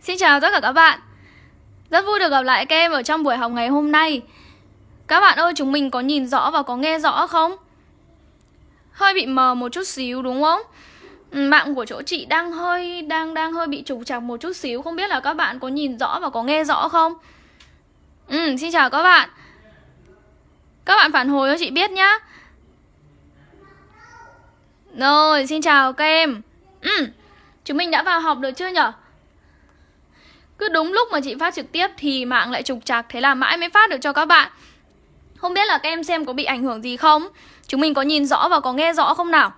Xin chào tất cả các bạn Rất vui được gặp lại các em ở trong buổi học ngày hôm nay Các bạn ơi chúng mình có nhìn rõ và có nghe rõ không? Hơi bị mờ một chút xíu đúng không? Ừ, mạng của chỗ chị đang hơi đang đang hơi bị trục trặc một chút xíu Không biết là các bạn có nhìn rõ và có nghe rõ không? Ừ, xin chào các bạn Các bạn phản hồi cho chị biết nhá Rồi, xin chào các em Ừ, chúng mình đã vào học được chưa nhở? Cứ đúng lúc mà chị phát trực tiếp thì mạng lại trục trặc Thế là mãi mới phát được cho các bạn. Không biết là các em xem có bị ảnh hưởng gì không? Chúng mình có nhìn rõ và có nghe rõ không nào?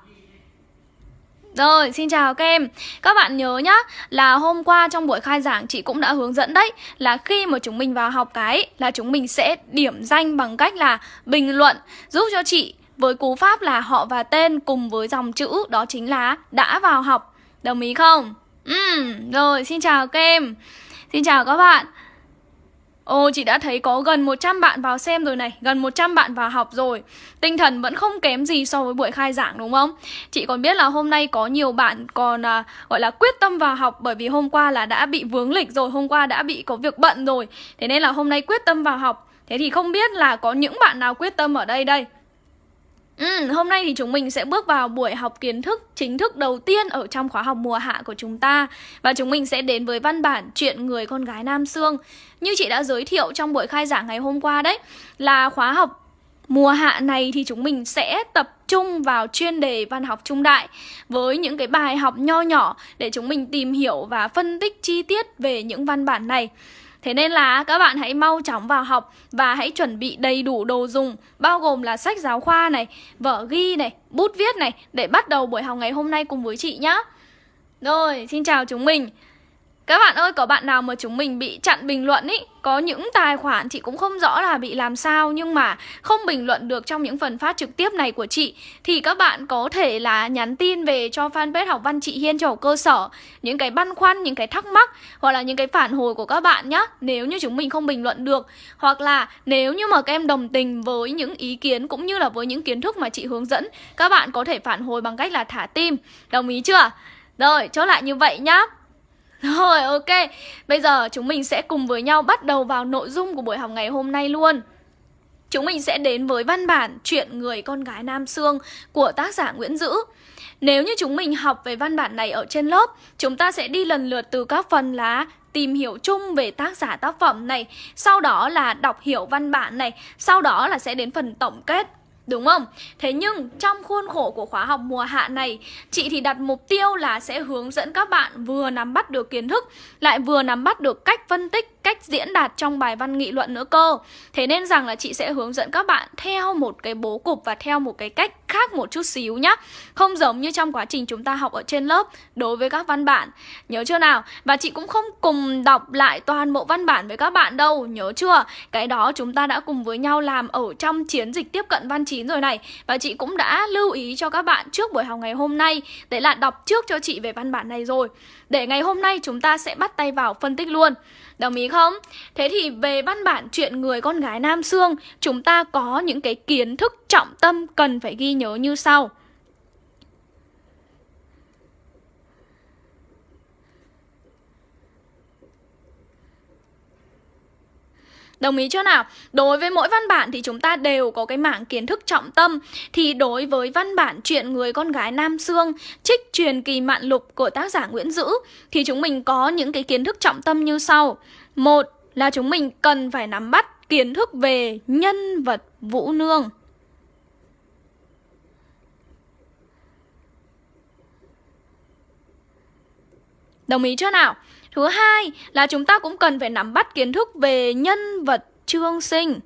Rồi, xin chào các em. Các bạn nhớ nhá Là hôm qua trong buổi khai giảng chị cũng đã hướng dẫn đấy Là khi mà chúng mình vào học cái Là chúng mình sẽ điểm danh bằng cách là bình luận Giúp cho chị với cú pháp là họ và tên cùng với dòng chữ Đó chính là đã vào học. Đồng ý không? Ừ, rồi xin chào các em. Xin chào các bạn. Ồ, chị đã thấy có gần 100 bạn vào xem rồi này Gần 100 bạn vào học rồi. Tinh thần vẫn không kém gì so với buổi khai giảng đúng không? Chị còn biết là hôm nay có nhiều bạn còn à, gọi là quyết tâm vào học Bởi vì hôm qua là đã bị vướng lịch rồi Hôm qua đã bị có việc bận rồi. Thế nên là hôm nay quyết tâm vào học. Thế thì không biết là có những bạn nào quyết tâm ở đây đây? Ừ, hôm nay thì chúng mình sẽ bước vào buổi học kiến thức chính thức đầu tiên ở trong khóa học mùa hạ của chúng ta. Và chúng mình sẽ đến với văn bản chuyện người con gái Nam Sương. Như chị đã giới thiệu trong buổi khai giảng ngày hôm qua đấy Là khóa học mùa hạ này thì chúng mình sẽ tập trung vào chuyên đề văn học trung đại Với những cái bài học nho nhỏ để chúng mình tìm hiểu và phân tích chi tiết về những văn bản này. Thế nên là các bạn hãy mau chóng vào học và hãy chuẩn bị đầy đủ đồ dùng bao gồm là sách giáo khoa này, vở ghi này, bút viết này để bắt đầu buổi học ngày hôm nay cùng với chị nhé. Rồi, xin chào chúng mình. Các bạn ơi, có bạn nào mà chúng mình bị chặn bình luận ý? Có những tài khoản chị cũng không rõ là bị làm sao Nhưng mà không bình luận được trong những phần phát trực tiếp này của chị. Thì các bạn có thể là nhắn tin về cho fanpage học văn chị Hiên cho cơ sở. Những cái băn khoăn, những cái thắc mắc Hoặc là những cái phản hồi của các bạn nhé Nếu như chúng mình không bình luận được. Hoặc là nếu như mà các em đồng tình với những ý kiến Cũng như là với những kiến thức mà chị hướng dẫn Các bạn có thể phản hồi bằng cách là thả tim. Đồng ý chưa? Rồi, chốt lại như vậy nhá rồi ok, bây giờ chúng mình sẽ cùng với nhau bắt đầu vào nội dung của buổi học ngày hôm nay luôn. Chúng mình sẽ đến với văn bản Chuyện người con gái Nam Sương của tác giả Nguyễn Dữ. Nếu như chúng mình học về văn bản này ở trên lớp Chúng ta sẽ đi lần lượt từ các phần là tìm hiểu chung về tác giả tác phẩm này Sau đó là đọc hiểu văn bản này Sau đó là sẽ đến phần tổng kết. Đúng không? Thế nhưng trong khuôn khổ của khóa học mùa hạ này Chị thì đặt mục tiêu là sẽ hướng dẫn các bạn vừa nắm bắt được kiến thức Lại vừa nắm bắt được cách phân tích, cách diễn đạt trong bài văn nghị luận nữa cơ Thế nên rằng là chị sẽ hướng dẫn các bạn theo một cái bố cục và theo một cái cách khác một chút xíu nhá. Không giống như trong quá trình chúng ta học ở trên lớp đối với các văn bản. Nhớ chưa nào? Và chị cũng không cùng đọc lại toàn bộ văn bản với các bạn đâu, Nhớ chưa? Cái đó chúng ta đã cùng với nhau làm ở trong chiến dịch tiếp cận văn chín rồi này. Và chị cũng đã lưu ý cho các bạn trước buổi học ngày hôm nay. Đấy là đọc trước cho chị về văn bản này rồi. Để ngày hôm nay chúng ta sẽ bắt tay vào phân tích luôn. Đồng ý không? Thế thì về văn bản chuyện người con gái Nam Sương, Chúng ta có những cái kiến thức trọng tâm cần phải ghi nhớ như sau Đồng ý chưa nào? Đối với mỗi văn bản thì chúng ta đều có cái mảng kiến thức trọng tâm Thì đối với văn bản chuyện người con gái Nam Sương Trích truyền kỳ mạn lục của tác giả Nguyễn Dữ, Thì chúng mình có những cái kiến thức trọng tâm như sau Một là chúng mình cần phải nắm bắt kiến thức về nhân vật Vũ Nương Đồng ý chưa nào? Thứ hai là chúng ta cũng cần phải nắm bắt kiến thức về nhân vật trương sinh.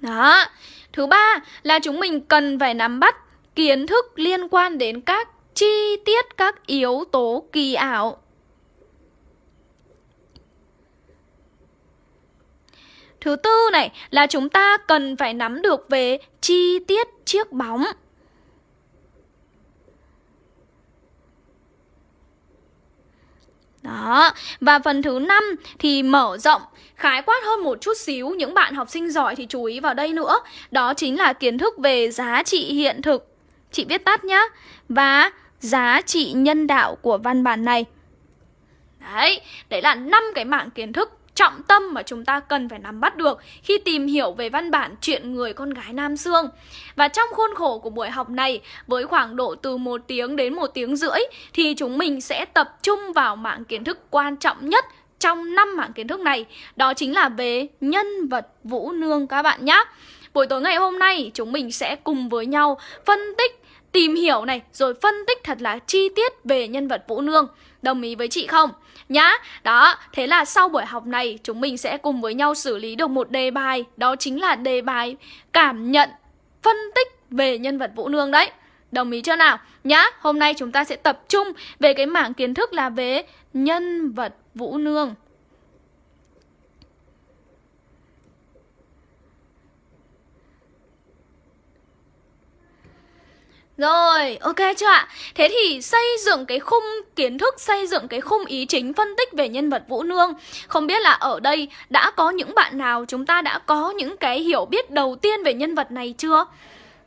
Đó. Thứ ba là chúng mình cần phải nắm bắt kiến thức liên quan đến các chi tiết, các yếu tố kỳ ảo. Thứ tư này là chúng ta cần phải nắm được về chi tiết chiếc bóng. Đó, và phần thứ năm thì mở rộng, khái quát hơn một chút xíu Những bạn học sinh giỏi thì chú ý vào đây nữa. Đó chính là kiến thức về giá trị hiện thực. Chị viết tắt nhá. Và giá trị nhân đạo của văn bản này. Đấy, đấy là năm cái mảng kiến thức trọng tâm mà chúng ta cần phải nắm bắt được khi tìm hiểu về văn bản chuyện người con gái Nam Sương. Và trong khuôn khổ của buổi học này, với khoảng độ từ 1 tiếng đến 1 tiếng rưỡi, thì chúng mình sẽ tập trung vào mạng kiến thức quan trọng nhất trong năm mảng kiến thức này. Đó chính là về nhân vật Vũ Nương các bạn nhé. Buổi tối ngày hôm nay chúng mình sẽ cùng với nhau phân tích tìm hiểu này rồi phân tích thật là chi tiết về nhân vật Vũ Nương. Đồng ý với chị không? Nhá, đó, thế là sau buổi học này chúng mình sẽ cùng với nhau xử lý được một đề bài. Đó chính là đề bài cảm nhận, phân tích về nhân vật Vũ Nương đấy. Đồng ý chưa nào? Nhá, hôm nay chúng ta sẽ tập trung về cái mảng kiến thức là về nhân vật Vũ Nương. Rồi, ok chưa ạ? Thế thì xây dựng cái khung kiến thức, xây dựng cái khung ý chính phân tích về nhân vật Vũ Nương Không biết là ở đây đã có những bạn nào chúng ta đã có những cái hiểu biết đầu tiên về nhân vật này chưa?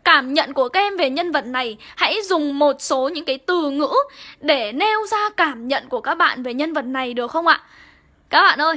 Cảm nhận của các em về nhân vật này Hãy dùng một số những cái từ ngữ để nêu ra cảm nhận của các bạn về nhân vật này được không ạ? Các bạn ơi,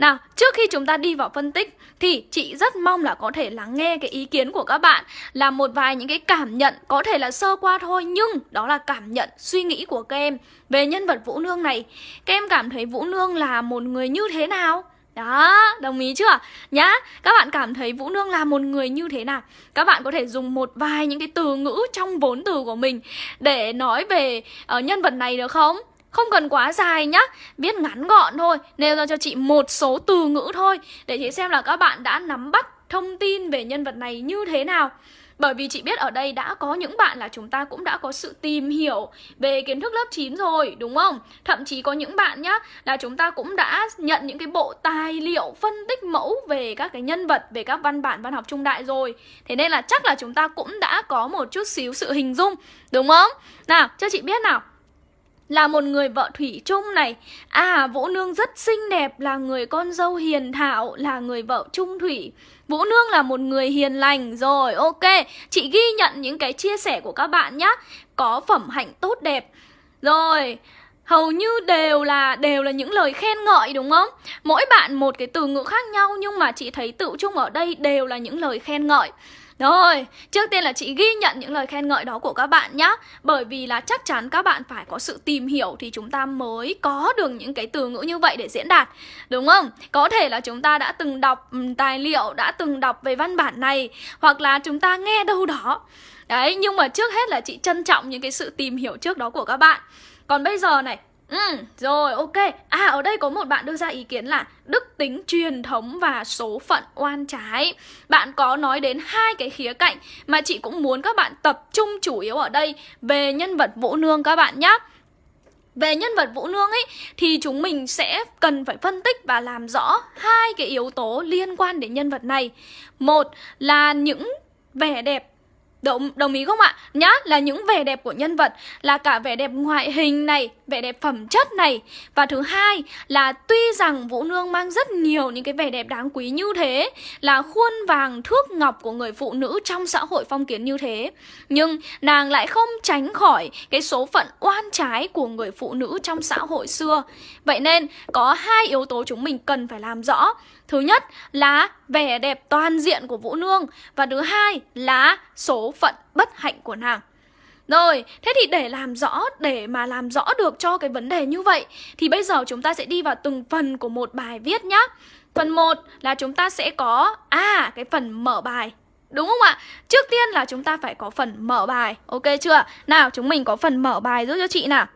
nào, trước khi chúng ta đi vào phân tích thì chị rất mong là có thể lắng nghe cái ý kiến của các bạn là một vài những cái cảm nhận có thể là sơ qua thôi nhưng đó là cảm nhận, suy nghĩ của các em về nhân vật Vũ Nương này. Các em cảm thấy Vũ Nương là một người như thế nào? Đó, đồng ý chưa? Nhá, các bạn cảm thấy Vũ Nương là một người như thế nào? Các bạn có thể dùng một vài những cái từ ngữ trong vốn từ của mình để nói về uh, nhân vật này được không? Không cần quá dài nhá Viết ngắn gọn thôi Nêu ra cho chị một số từ ngữ thôi Để chị xem là các bạn đã nắm bắt thông tin về nhân vật này như thế nào bởi vì chị biết ở đây đã có những bạn là chúng ta cũng đã có sự tìm hiểu về kiến thức lớp 9 rồi, đúng không? Thậm chí có những bạn nhá là chúng ta cũng đã nhận những cái bộ tài liệu phân tích mẫu về các cái nhân vật, về các văn bản văn học trung đại rồi. Thế nên là chắc là chúng ta cũng đã có một chút xíu sự hình dung, đúng không? Nào, cho chị biết nào là một người vợ thủy chung này. À Vũ Nương rất xinh đẹp, Là người con dâu hiền thảo Là người vợ trung thủy. Vũ Nương là một người hiền lành. Rồi, ok, Chị ghi nhận những cái chia sẻ của các bạn nhé Có phẩm hạnh tốt đẹp. Rồi, hầu như đều là đều là những lời khen ngợi, đúng không? Mỗi bạn một cái từ ngữ khác nhau, nhưng mà chị thấy tự chung ở đây đều là những lời khen ngợi. Rồi, trước tiên là chị ghi nhận những lời khen ngợi đó của các bạn nhé Bởi vì là chắc chắn các bạn phải có sự tìm hiểu thì chúng ta mới có được những cái từ ngữ như vậy để diễn đạt Đúng không? Có thể là chúng ta đã từng đọc ừ, tài liệu, đã từng đọc về văn bản này Hoặc là chúng ta nghe đâu đó. Đấy, nhưng mà trước hết là chị trân trọng những cái sự tìm hiểu trước đó của các bạn. Còn bây giờ này, Ừ, rồi ok. À ở đây có một bạn đưa ra ý kiến là Đức tính truyền thống và số phận oan trái. Bạn có nói đến hai cái khía cạnh Mà chị cũng muốn các bạn tập trung chủ yếu ở đây. Về nhân vật Vũ Nương các bạn nhé về nhân vật Vũ Nương ấy thì chúng mình sẽ cần phải phân tích và làm rõ hai cái yếu tố liên quan đến nhân vật này. Một là những vẻ đẹp Đồng, đồng ý không ạ? Nhá, là những vẻ đẹp của nhân vật Là cả vẻ đẹp ngoại hình này Vẻ đẹp phẩm chất này. Và thứ hai là tuy rằng Vũ Nương mang rất nhiều những cái vẻ đẹp đáng quý như thế Là khuôn vàng thước ngọc của người phụ nữ trong xã hội phong kiến như thế Nhưng nàng lại không tránh khỏi cái số phận oan trái của người phụ nữ trong xã hội xưa. Vậy nên có hai yếu tố chúng mình cần phải làm rõ. Thứ nhất là vẻ đẹp toàn diện của Vũ Nương Và thứ hai là số phận bất hạnh của nàng rồi, thế thì để làm rõ, để mà làm rõ được cho cái vấn đề như vậy Thì bây giờ chúng ta sẽ đi vào từng phần của một bài viết nhá Phần 1 là chúng ta sẽ có, à, cái phần mở bài Đúng không ạ? Trước tiên là chúng ta phải có phần mở bài Ok chưa? Nào, chúng mình có phần mở bài giúp cho chị nào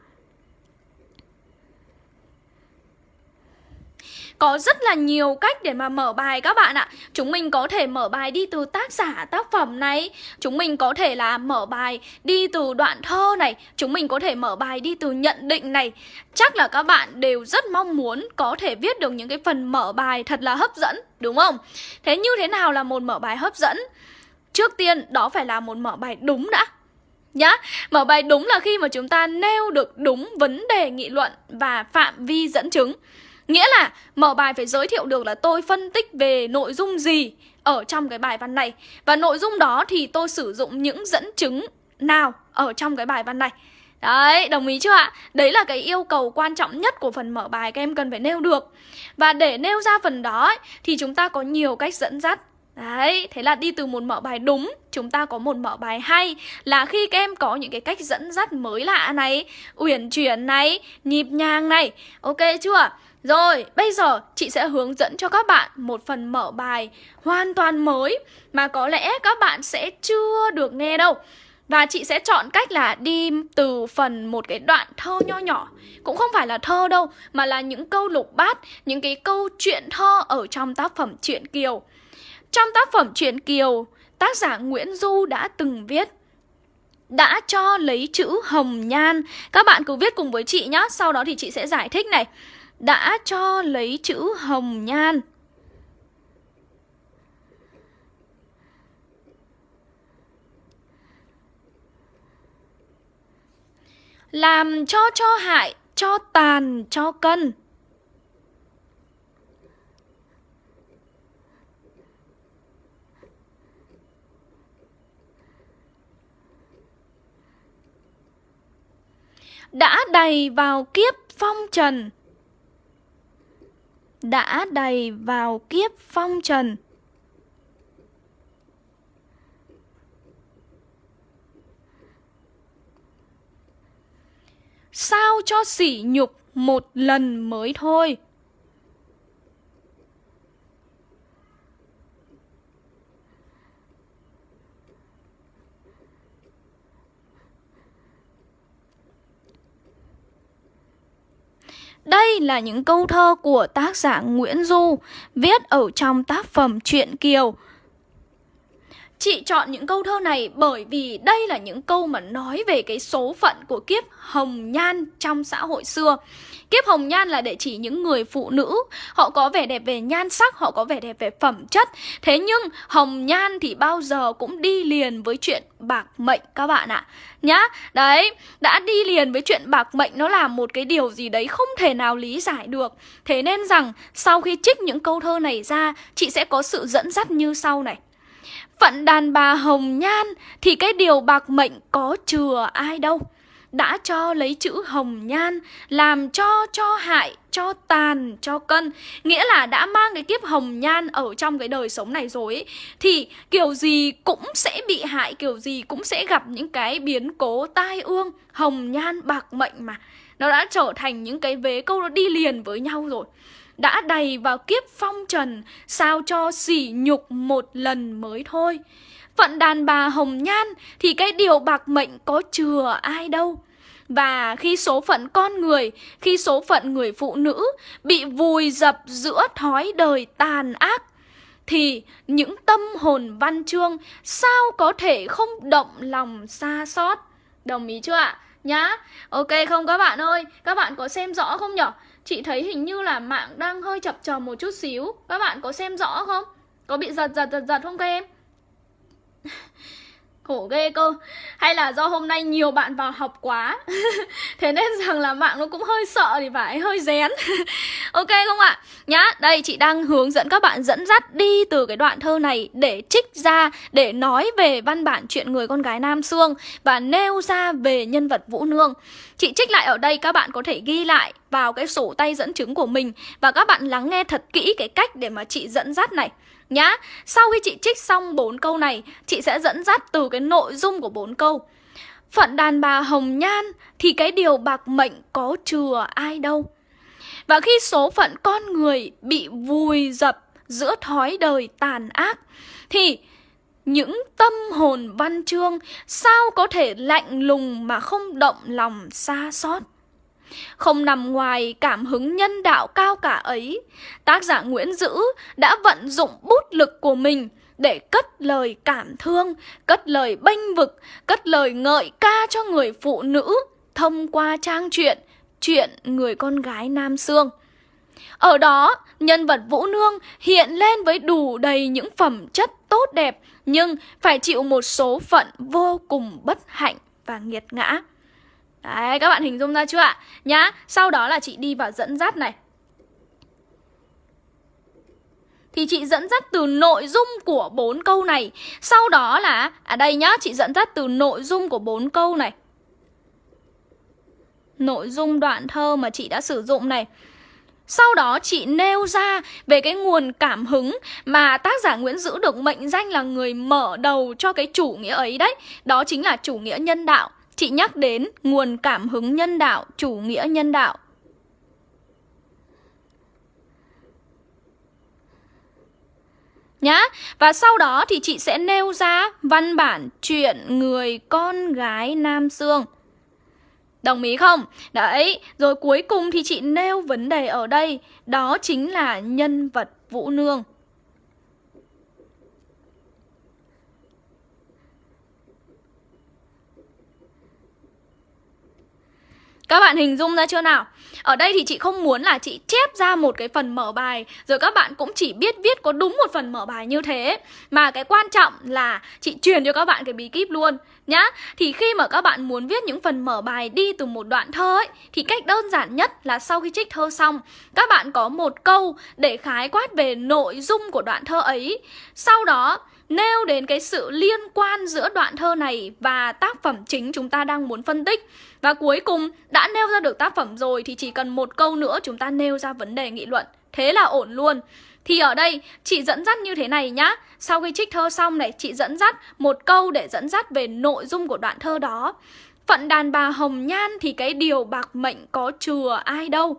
Có rất là nhiều cách để mà mở bài các bạn ạ. Chúng mình có thể mở bài đi từ tác giả, tác phẩm này. Chúng mình có thể là mở bài đi từ đoạn thơ này. Chúng mình có thể mở bài đi từ nhận định này. Chắc là các bạn đều rất mong muốn có thể viết được những cái phần mở bài thật là hấp dẫn, Đúng không? Thế như thế nào là một mở bài hấp dẫn? Trước tiên, đó phải là một mở bài đúng đã. Nhá, Mở bài đúng là khi mà chúng ta nêu được đúng vấn đề nghị luận và phạm vi dẫn chứng. Nghĩa là mở bài phải giới thiệu được là tôi phân tích về nội dung gì ở trong cái bài văn này. Và nội dung đó thì tôi sử dụng những dẫn chứng nào ở trong cái bài văn này. Đấy, đồng ý chưa ạ? Đấy là cái yêu cầu quan trọng nhất của phần mở bài các em cần phải nêu được. Và để nêu ra phần đó ấy, thì chúng ta có nhiều cách dẫn dắt. Đấy, thế là đi từ một mở bài đúng Chúng ta có một mở bài hay Là khi các em có những cái cách dẫn dắt mới lạ này Uyển chuyển này Nhịp nhàng này. Ok chưa? Rồi, bây giờ chị sẽ hướng dẫn cho các bạn một phần mở bài hoàn toàn mới Mà có lẽ các bạn sẽ chưa được nghe đâu. Và chị sẽ chọn cách là đi từ phần một cái đoạn thơ nho nhỏ. Cũng không phải là thơ đâu Mà là những câu lục bát Những cái câu chuyện thơ ở trong tác phẩm Truyện Kiều. Trong tác phẩm Truyện Kiều Tác giả Nguyễn Du đã từng viết đã cho lấy chữ hồng nhan. Các bạn cứ viết cùng với chị nhá Sau đó thì chị sẽ giải thích này. Đã cho lấy chữ hồng nhan. Làm cho cho hại, cho tàn, cho cân. Đã đầy vào kiếp phong trần đã đầy vào kiếp phong trần. Sao cho sỉ nhục một lần mới thôi? Đây là những câu thơ của tác giả Nguyễn Du, viết ở trong tác phẩm Truyện Kiều Chị chọn những câu thơ này bởi vì đây là những câu mà nói về cái số phận của kiếp hồng nhan trong xã hội xưa. Kiếp hồng nhan là để chỉ những người phụ nữ, họ có vẻ đẹp về nhan sắc, họ có vẻ đẹp về phẩm chất. Thế nhưng hồng nhan thì bao giờ cũng đi liền với chuyện bạc mệnh các bạn ạ. Nhá, đấy, đã đi liền với chuyện bạc mệnh nó là một cái điều gì đấy không thể nào lý giải được. Thế nên rằng sau khi trích những câu thơ này ra, chị sẽ có sự dẫn dắt như sau này. Phận đàn bà hồng nhan thì cái điều bạc mệnh có chừa ai đâu đã cho lấy chữ hồng nhan làm cho cho hại cho tàn cho cân. Nghĩa là đã mang cái kiếp hồng nhan ở trong cái đời sống này rồi ấy, thì kiểu gì cũng sẽ bị hại kiểu gì cũng sẽ gặp những cái biến cố tai ương hồng nhan bạc mệnh mà. Nó đã trở thành những cái vế câu nó đi liền với nhau rồi. Đã đầy vào kiếp phong trần, sao cho sỉ nhục một lần mới thôi. Phận đàn bà hồng nhan thì cái điều bạc mệnh có chừa ai đâu. Và khi số phận con người, khi số phận người phụ nữ bị vùi dập giữa thói đời tàn ác, thì những tâm hồn văn chương sao có thể không động lòng xa xót. Đồng ý chưa ạ? Nhá. Ok không các bạn ơi? Các bạn có xem rõ không nhở? Chị thấy hình như là mạng đang hơi chập chờn một chút xíu Các bạn có xem rõ không? Có bị giật giật giật giật không các em? Khổ ghê cơ. Hay là do hôm nay nhiều bạn vào học quá. Thế nên rằng là mạng nó cũng hơi sợ thì phải hơi rén. Ok không ạ? Nhá, đây chị đang hướng dẫn các bạn dẫn dắt đi từ cái đoạn thơ này Để trích ra, để nói về văn bản chuyện người con gái Nam xương Và nêu ra về nhân vật Vũ Nương. Chị trích lại ở đây các bạn có thể ghi lại vào cái sổ tay dẫn chứng của mình Và các bạn lắng nghe thật kỹ cái cách để mà chị dẫn dắt này nhá. Sau khi chị trích xong bốn câu này, chị sẽ dẫn dắt từ cái nội dung của bốn câu. Phận đàn bà hồng nhan thì cái điều bạc mệnh có chừa ai đâu. Và khi số phận con người bị vùi dập giữa thói đời tàn ác thì những tâm hồn văn chương sao có thể lạnh lùng mà không động lòng xa xót. Không nằm ngoài cảm hứng nhân đạo cao cả ấy, tác giả Nguyễn Dữ đã vận dụng bút lực của mình để cất lời cảm thương, cất lời bênh vực, cất lời ngợi ca cho người phụ nữ thông qua trang truyện chuyện người con gái Nam Sương. Ở đó, nhân vật Vũ Nương hiện lên với đủ đầy những phẩm chất tốt đẹp nhưng phải chịu một số phận vô cùng bất hạnh và nghiệt ngã. Đấy, các bạn hình dung ra chưa ạ? Nhá, sau đó là chị đi vào dẫn dắt này thì chị dẫn dắt từ nội dung của bốn câu này. Sau đó là à đây nhá, chị dẫn dắt từ nội dung của bốn câu này. Nội dung đoạn thơ mà chị đã sử dụng này. Sau đó chị nêu ra về cái nguồn cảm hứng mà tác giả Nguyễn Dữ được mệnh danh là người mở đầu cho cái chủ nghĩa ấy đấy. Đó chính là chủ nghĩa nhân đạo. Chị nhắc đến nguồn cảm hứng nhân đạo, chủ nghĩa nhân đạo. nhá. Và sau đó thì chị sẽ nêu ra văn bản chuyện người con gái Nam Sương. Đồng ý không? Đấy, rồi cuối cùng thì chị nêu vấn đề ở đây, đó chính là nhân vật Vũ Nương. Các bạn hình dung ra chưa nào? Ở đây thì chị không muốn là chị chép ra một cái phần mở bài, Rồi các bạn cũng chỉ biết viết có đúng một phần mở bài như thế. Mà cái quan trọng là chị truyền cho các bạn cái bí kíp luôn, nhá. Thì khi mà các bạn muốn viết những phần mở bài đi từ một đoạn thơ ấy, Thì cách đơn giản nhất là sau khi trích thơ xong, Các bạn có một câu để khái quát về nội dung của đoạn thơ ấy. Sau đó nêu đến cái sự liên quan giữa đoạn thơ này và tác phẩm chính chúng ta đang muốn phân tích. Và cuối cùng, đã nêu ra được tác phẩm rồi thì chỉ cần một câu nữa chúng ta nêu ra vấn đề nghị luận. Thế là ổn luôn. Thì ở đây, chị dẫn dắt như thế này nhá Sau khi trích thơ xong này, chị dẫn dắt một câu để dẫn dắt về nội dung của đoạn thơ đó Phận đàn bà hồng nhan thì cái điều bạc mệnh có chừa ai đâu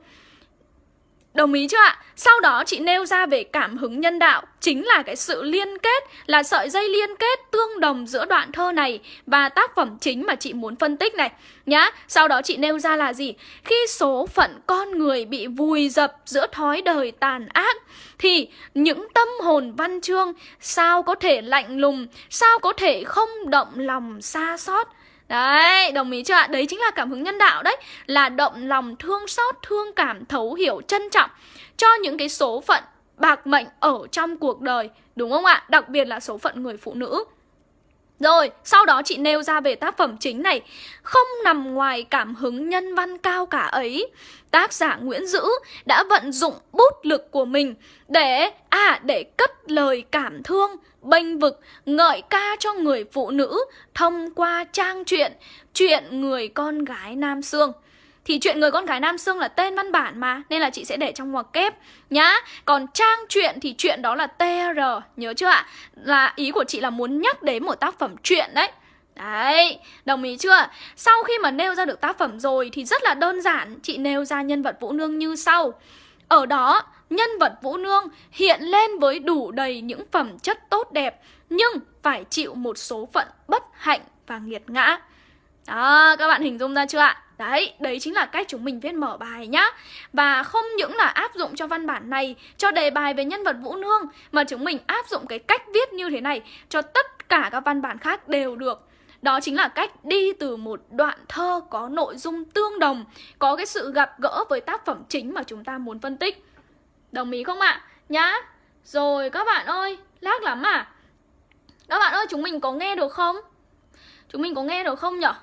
Đồng ý chưa ạ? Sau đó chị nêu ra về cảm hứng nhân đạo Chính là cái sự liên kết, Là sợi dây liên kết tương đồng giữa đoạn thơ này Và tác phẩm chính mà chị muốn phân tích này Nhá, Sau đó chị nêu ra là gì? Khi số phận con người bị vùi dập giữa thói đời tàn ác, Thì những tâm hồn văn chương Sao có thể lạnh lùng, Sao có thể không động lòng xa xót Đấy, đồng ý chưa ạ? Đấy chính là cảm hứng nhân đạo đấy Là động lòng thương xót, thương cảm, thấu hiểu, trân trọng Cho những cái số phận bạc mệnh ở trong cuộc đời Đúng không ạ? Đặc biệt là số phận người phụ nữ rồi, sau đó chị nêu ra về tác phẩm chính này. Không nằm ngoài cảm hứng nhân văn cao cả ấy. Tác giả Nguyễn Dữ đã vận dụng bút lực của mình Để, à, để cất lời cảm thương, bênh vực, ngợi ca cho người phụ nữ Thông qua trang truyện, chuyện người con gái Nam Sương thì chuyện người con gái Nam Sương là tên văn bản mà Nên là chị sẽ để trong ngoặc kép nhá Còn trang truyện thì chuyện đó là TR Nhớ chưa ạ? Là ý của chị là muốn nhắc đến một tác phẩm truyện đấy Đấy, đồng ý chưa? Sau khi mà nêu ra được tác phẩm rồi thì rất là đơn giản Chị nêu ra nhân vật Vũ Nương như sau Ở đó, nhân vật Vũ Nương hiện lên với đủ đầy những phẩm chất tốt đẹp Nhưng phải chịu một số phận bất hạnh và nghiệt ngã Đó, các bạn hình dung ra chưa ạ? Đấy, đấy chính là cách chúng mình viết mở bài nhá Và không những là áp dụng cho văn bản này Cho đề bài về nhân vật Vũ Nương Mà chúng mình áp dụng cái cách viết như thế này Cho tất cả các văn bản khác đều được đó chính là cách đi từ một đoạn thơ có nội dung tương đồng Có cái sự gặp gỡ với tác phẩm chính mà chúng ta muốn phân tích Đồng ý không ạ? Nhá Rồi các bạn ơi, lác lắm à Các bạn ơi, chúng mình có nghe được không? Chúng mình có nghe được không nhở?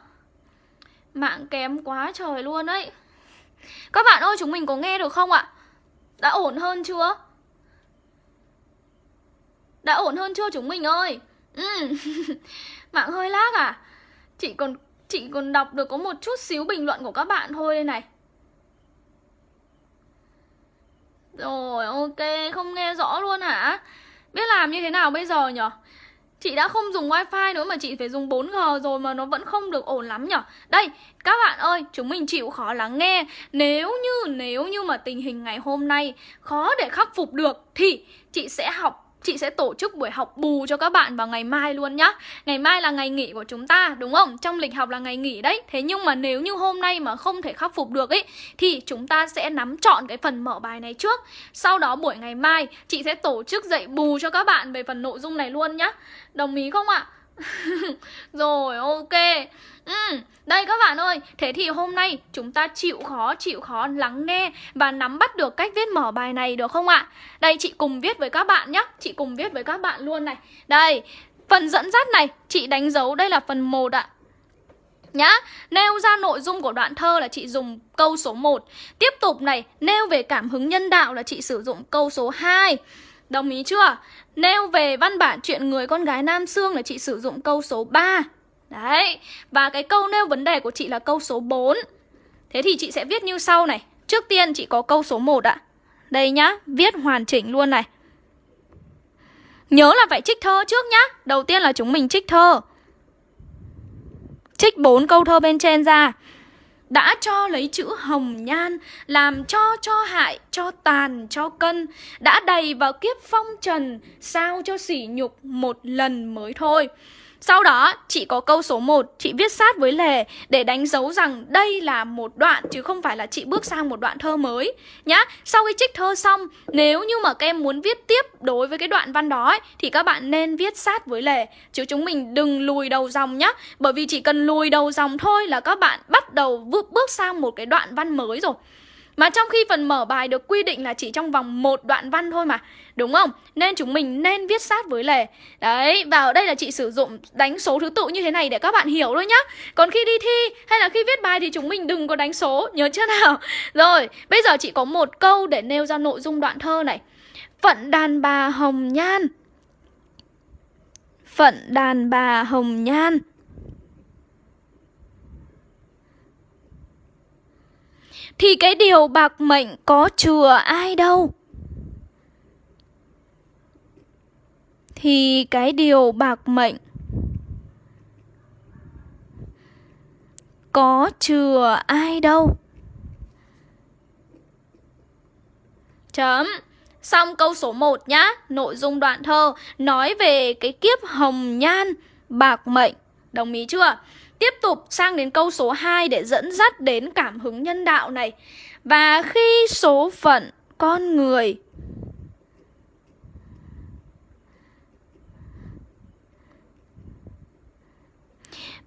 Mạng kém quá trời luôn đấy Các bạn ơi, chúng mình có nghe được không ạ? Đã ổn hơn chưa? Đã ổn hơn chưa chúng mình ơi? Ừ. Mạng hơi lag à? Chị còn chị còn đọc được có một chút xíu bình luận của các bạn thôi đây này Rồi, ok, không nghe rõ luôn hả? Biết làm như thế nào bây giờ nhở? Chị đã không dùng wifi nữa mà chị phải dùng 4G rồi mà nó vẫn không được ổn lắm nhở? Đây, các bạn ơi, chúng mình chịu khó lắng nghe. Nếu như, nếu như mà tình hình ngày hôm nay khó để khắc phục được Thì chị sẽ học chị sẽ tổ chức buổi học bù cho các bạn vào ngày mai luôn nhá Ngày mai là ngày nghỉ của chúng ta, đúng không? Trong lịch học là ngày nghỉ đấy Thế nhưng mà nếu như hôm nay mà không thể khắc phục được ấy Thì chúng ta sẽ nắm chọn cái phần mở bài này trước Sau đó buổi ngày mai, chị sẽ tổ chức dạy bù cho các bạn về phần nội dung này luôn nhá Đồng ý không ạ? Rồi ok Ừ, đây các bạn ơi, thế thì hôm nay chúng ta chịu khó, chịu khó lắng nghe và nắm bắt được cách viết mở bài này được không ạ? Đây chị cùng viết với các bạn nhé, chị cùng viết với các bạn luôn này. Đây, phần dẫn dắt này, chị đánh dấu đây là phần 1 ạ. Nhá, nêu ra nội dung của đoạn thơ là chị dùng câu số 1 Tiếp tục này, nêu về cảm hứng nhân đạo là chị sử dụng câu số 2 Đồng ý chưa? Nêu về văn bản chuyện người con gái Nam Sương là chị sử dụng câu số 3 Đấy Và cái câu nêu vấn đề của chị là câu số 4 Thế thì chị sẽ viết như sau này. Trước tiên chị có câu số 1 ạ. Đây nhá, viết hoàn chỉnh luôn này. Nhớ là phải trích thơ trước nhá. Đầu tiên là chúng mình trích thơ. Trích bốn câu thơ bên trên ra đã cho lấy chữ hồng nhan làm cho cho hại, cho tàn, cho cân, đã đầy vào kiếp phong trần, sao cho sỉ nhục một lần mới thôi sau đó, chị có câu số 1, chị viết sát với lề để đánh dấu rằng đây là một đoạn chứ không phải là chị bước sang một đoạn thơ mới nhá. Sau khi trích thơ xong, nếu như mà các em muốn viết tiếp đối với cái đoạn văn đó ấy, thì các bạn nên viết sát với lề chứ chúng mình đừng lùi đầu dòng nhá. Bởi vì chỉ cần lùi đầu dòng thôi là các bạn bắt đầu bước bước sang một cái đoạn văn mới rồi. Mà trong khi phần mở bài được quy định là chỉ trong vòng một đoạn văn thôi mà Đúng không? Nên chúng mình nên viết sát với lề. Đấy, và ở đây là chị sử dụng đánh số thứ tự như thế này để các bạn hiểu thôi nhá. Còn khi đi thi hay là khi viết bài thì chúng mình đừng có đánh số, nhớ chưa nào? Rồi, bây giờ chị có một câu để nêu ra nội dung đoạn thơ này. Phận đàn bà hồng nhan. Phận đàn bà hồng nhan. Thì cái điều bạc mệnh có chừa ai đâu? Thì cái điều bạc mệnh Có chừa ai đâu? Chấm. Xong câu số 1 nhá. Nội dung đoạn thơ Nói về cái kiếp hồng nhan, Bạc mệnh. Đồng ý chưa? Tiếp tục sang đến câu số 2 để dẫn dắt đến cảm hứng nhân đạo này. Và khi số phận con người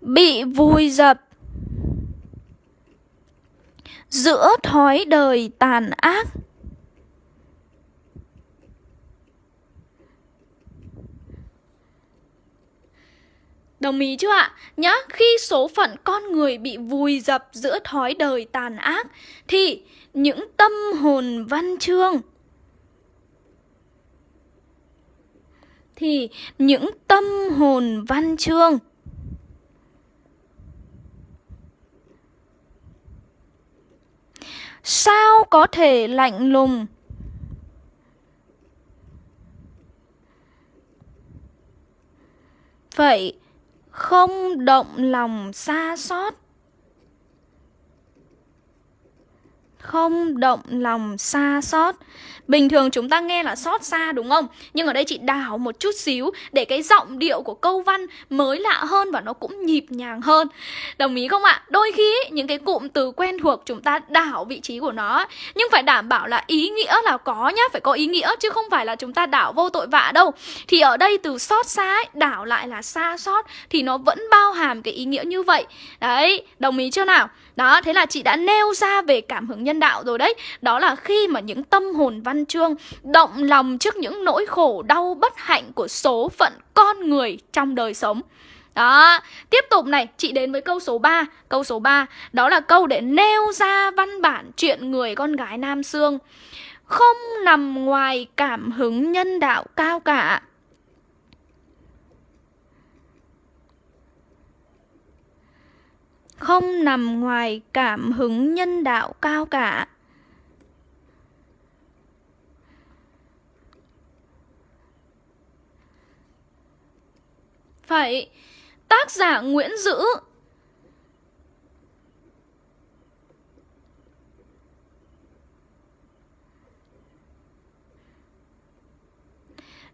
bị vùi dập giữa thói đời tàn ác Đồng ý chưa ạ? Nhá, khi số phận con người bị vùi dập giữa thói đời tàn ác thì những tâm hồn văn chương thì những tâm hồn văn chương sao có thể lạnh lùng vậy không động lòng xa xót. Không động lòng xa xót Bình thường chúng ta nghe là xót xa đúng không? Nhưng ở đây chị đảo một chút xíu để cái giọng điệu của câu văn mới lạ hơn và nó cũng nhịp nhàng hơn. Đồng ý không ạ? Đôi khi những cái cụm từ quen thuộc chúng ta đảo vị trí của nó nhưng phải đảm bảo là ý nghĩa là có nhá, phải có ý nghĩa chứ không phải là chúng ta đảo vô tội vạ đâu. Thì ở đây từ xót xa ấy, đảo lại là xa xót thì nó vẫn bao hàm cái ý nghĩa như vậy. Đấy, đồng ý chưa nào? Đó, thế là chị đã nêu ra về cảm hứng nhân đạo rồi đấy. Đó là khi mà những tâm hồn văn chương động lòng trước những nỗi khổ đau bất hạnh của số phận con người trong đời sống. Đó, tiếp tục này, chị đến với câu số 3 Câu số 3, đó là câu để nêu ra văn bản chuyện người con gái Nam Sương. Không nằm ngoài cảm hứng nhân đạo cao cả. Không nằm ngoài cảm hứng nhân đạo cao cả. Phải Tác giả Nguyễn Dữ.